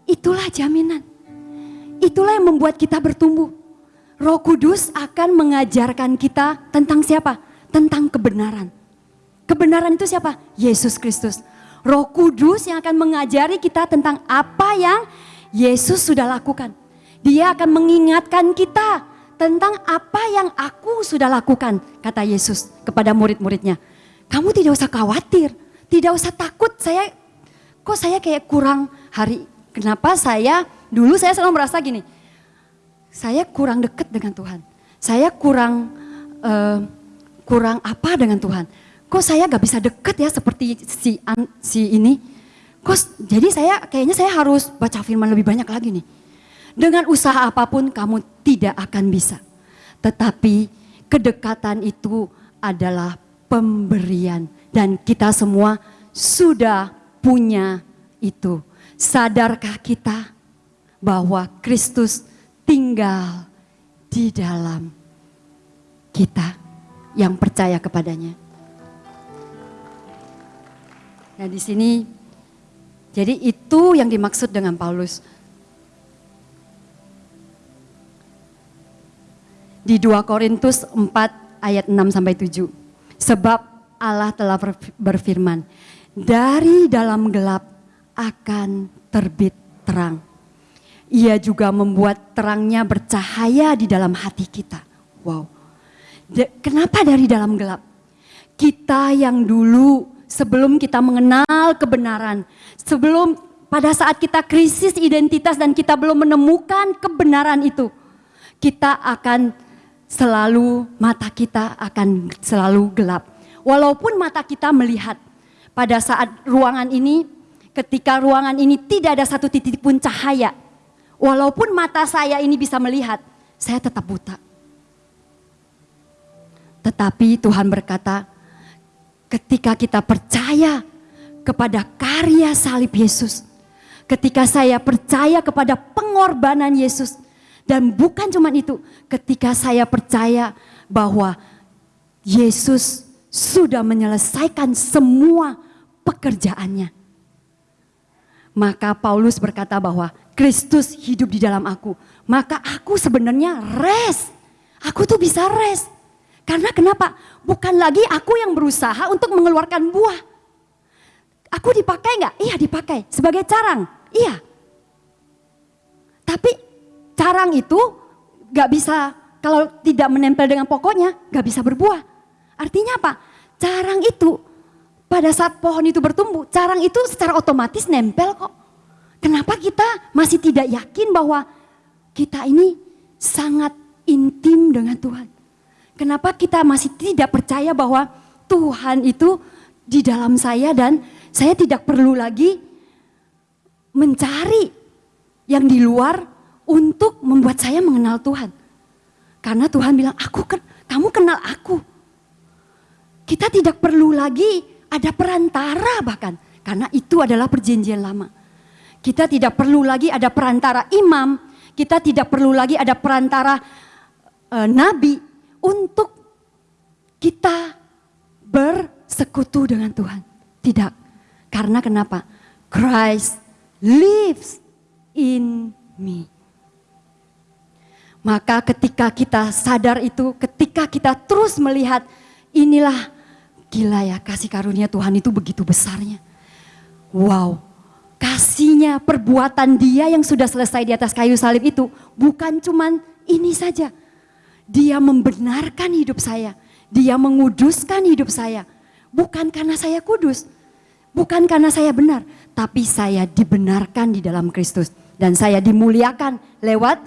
itulah jaminan. Itulah yang membuat kita bertumbuh. Roh Kudus akan mengajarkan kita tentang siapa? Tentang kebenaran. Kebenaran itu siapa? Yesus Kristus. Roh Kudus yang akan mengajari kita tentang apa yang Yesus sudah lakukan. Dia akan mengingatkan kita tentang apa yang aku sudah lakukan, kata Yesus kepada murid-muridnya. Kamu tidak usah khawatir, tidak usah takut. Saya kok saya kayak kurang hari. Kenapa saya dulu saya selalu merasa gini, saya kurang dekat dengan Tuhan. Saya kurang uh, kurang apa dengan Tuhan. Kok saya gak bisa dekat ya seperti si si ini. Kok jadi saya kayaknya saya harus baca firman lebih banyak lagi nih. Dengan usaha apa pun kamu tidak akan bisa. Tetapi kedekatan itu adalah pemberian dan kita semua sudah punya itu. Sadarkah kita bahwa Kristus tinggal di dalam kita yang percaya kepadanya? Nah, di sini jadi itu yang dimaksud dengan Paulus di 2 Korintus 4 ayat 6 sampai 7. Sebab Allah telah berfirman, dari dalam gelap akan terbit terang. Ia juga membuat terangnya bercahaya di dalam hati kita. Wow. Kenapa dari dalam gelap? Kita yang dulu sebelum kita mengenal kebenaran, sebelum pada saat kita krisis identitas dan kita belum menemukan kebenaran itu, kita akan selalu mata kita akan selalu gelap. Walaupun mata kita melihat pada saat ruangan ini, ketika ruangan ini tidak ada satu titik pun cahaya, walaupun mata saya ini bisa melihat, saya tetap buta. Tetapi Tuhan berkata, ketika kita percaya kepada karya salib Yesus, ketika saya percaya kepada pengorbanan Yesus, dan bukan cuma itu, ketika saya percaya bahwa Yesus sudah menyelesaikan semua pekerjaannya. Maka Paulus berkata bahwa Kristus hidup di dalam aku. Maka aku sebenarnya rest. Aku tuh bisa rest. Karena kenapa? Bukan lagi aku yang berusaha untuk mengeluarkan buah. Aku dipakai nggak? Iya dipakai. Sebagai carang? Iya. Tapi carang itu nggak bisa kalau tidak menempel dengan pokoknya nggak bisa berbuah. Artinya apa? Carang itu pada saat pohon itu bertumbuh, carang itu secara otomatis nempel kok. Kenapa kita masih tidak yakin bahwa kita ini sangat intim dengan Tuhan? Kenapa kita masih tidak percaya bahwa Tuhan itu di dalam saya dan saya tidak perlu lagi mencari yang di luar untuk membuat saya mengenal Tuhan. Karena Tuhan bilang, aku kamu kenal aku. Kita tidak perlu lagi ada perantara bahkan. Karena itu adalah perjanjian lama. Kita tidak perlu lagi ada perantara imam. Kita tidak perlu lagi ada perantara uh, nabi untuk kita bersekutu dengan Tuhan. Tidak. Karena kenapa? Christ lives in me. Maka ketika kita sadar itu, ketika kita terus melihat inilah gila ya kasih karunia Tuhan itu begitu besarnya. Wow, kasihnya perbuatan dia yang sudah selesai di atas kayu salib itu bukan cuman ini saja. Dia membenarkan hidup saya, dia menguduskan hidup saya. Bukan karena saya kudus, bukan karena saya benar, tapi saya dibenarkan di dalam Kristus. Dan saya dimuliakan lewat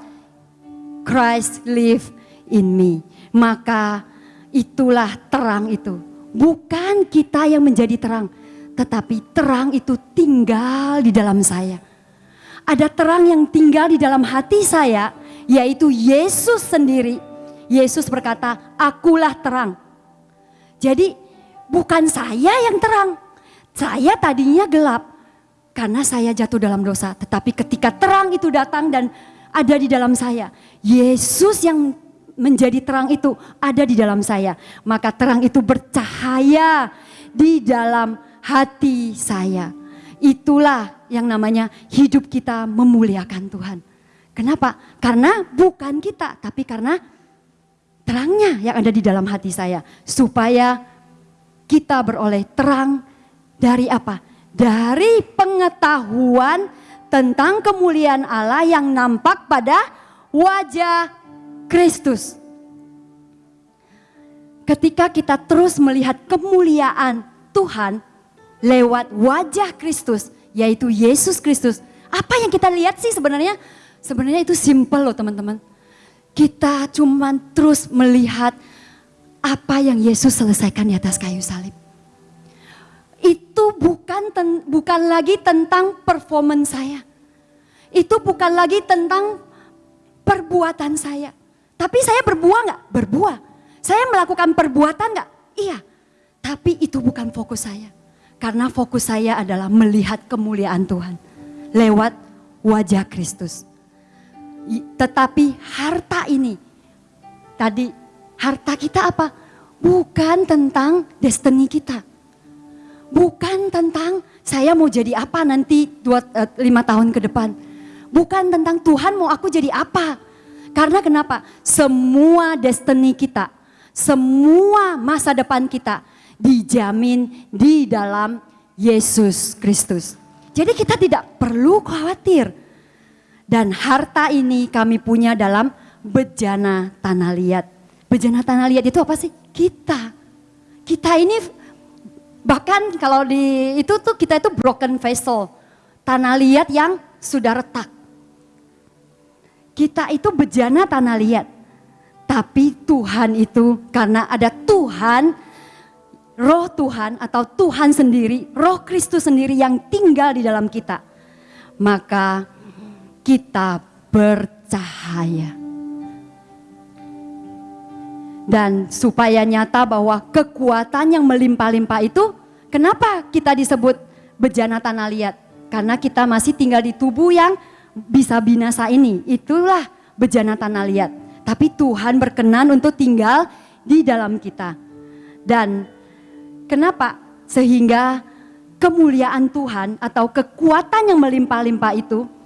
Christ live in me. Maka itulah terang itu. Bukan kita yang menjadi terang, tetapi terang itu tinggal di dalam saya. Ada terang yang tinggal di dalam hati saya, yaitu Yesus sendiri. Yesus berkata, "Akulah terang." Jadi, bukan saya yang terang. Saya tadinya gelap karena saya jatuh dalam dosa, tetapi ketika terang itu datang dan ada di dalam saya. Yesus yang menjadi terang itu ada di dalam saya. Maka terang itu bercahaya di dalam hati saya. Itulah yang namanya hidup kita memuliakan Tuhan. Kenapa? Karena bukan kita, tapi karena terangnya yang ada di dalam hati saya. Supaya kita beroleh terang dari apa? Dari pengetahuan tentang kemuliaan Allah yang nampak pada wajah Kristus. Ketika kita terus melihat kemuliaan Tuhan lewat wajah Kristus, yaitu Yesus Kristus. Apa yang kita lihat sih sebenarnya? Sebenarnya itu simple loh teman-teman. Kita cuman terus melihat apa yang Yesus selesaikan di atas kayu salib itu bukan ten, bukan lagi tentang performance saya. Itu bukan lagi tentang perbuatan saya. Tapi saya berbuah nggak? Berbuah. Saya melakukan perbuatan nggak? Iya. Tapi itu bukan fokus saya. Karena fokus saya adalah melihat kemuliaan Tuhan. Lewat wajah Kristus. Tetapi harta ini, tadi harta kita apa? Bukan tentang destiny kita Bukan tentang saya mau jadi apa nanti dua, uh, lima tahun ke depan. Bukan tentang Tuhan mau aku jadi apa. Karena kenapa? Semua destiny kita, semua masa depan kita dijamin di dalam Yesus Kristus. Jadi kita tidak perlu khawatir. Dan harta ini kami punya dalam bejana tanah liat. Bejana tanah liat itu apa sih? Kita. Kita ini Bahkan kalau di itu tuh kita itu broken vessel, tanah liat yang sudah retak. Kita itu bejana tanah liat. Tapi Tuhan itu karena ada Tuhan, roh Tuhan atau Tuhan sendiri, roh Kristus sendiri yang tinggal di dalam kita. Maka kita bercahaya. Dan supaya nyata bahwa kekuatan yang melimpah-limpah itu, kenapa kita disebut bejana tanah liat? Karena kita masih tinggal di tubuh yang bisa binasa ini. Itulah bejana tanah liat. Tapi Tuhan berkenan untuk tinggal di dalam kita. Dan kenapa? Sehingga kemuliaan Tuhan atau kekuatan yang melimpah-limpah itu,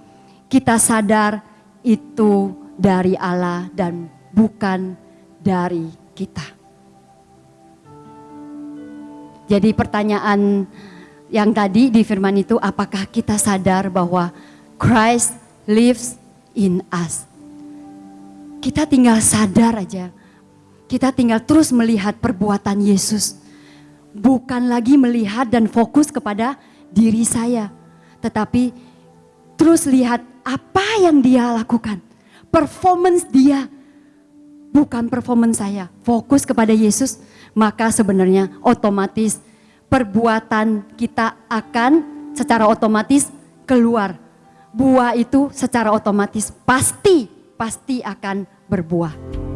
kita sadar itu dari Allah dan bukan dari kita. Jadi pertanyaan yang tadi di firman itu apakah kita sadar bahwa Christ lives in us. Kita tinggal sadar aja. Kita tinggal terus melihat perbuatan Yesus. Bukan lagi melihat dan fokus kepada diri saya. Tetapi terus lihat apa yang dia lakukan. Performance dia. Bukan performance saya. Fokus kepada Yesus. Maka sebenarnya otomatis perbuatan kita akan secara otomatis keluar. Buah itu secara otomatis pasti, pasti akan berbuah.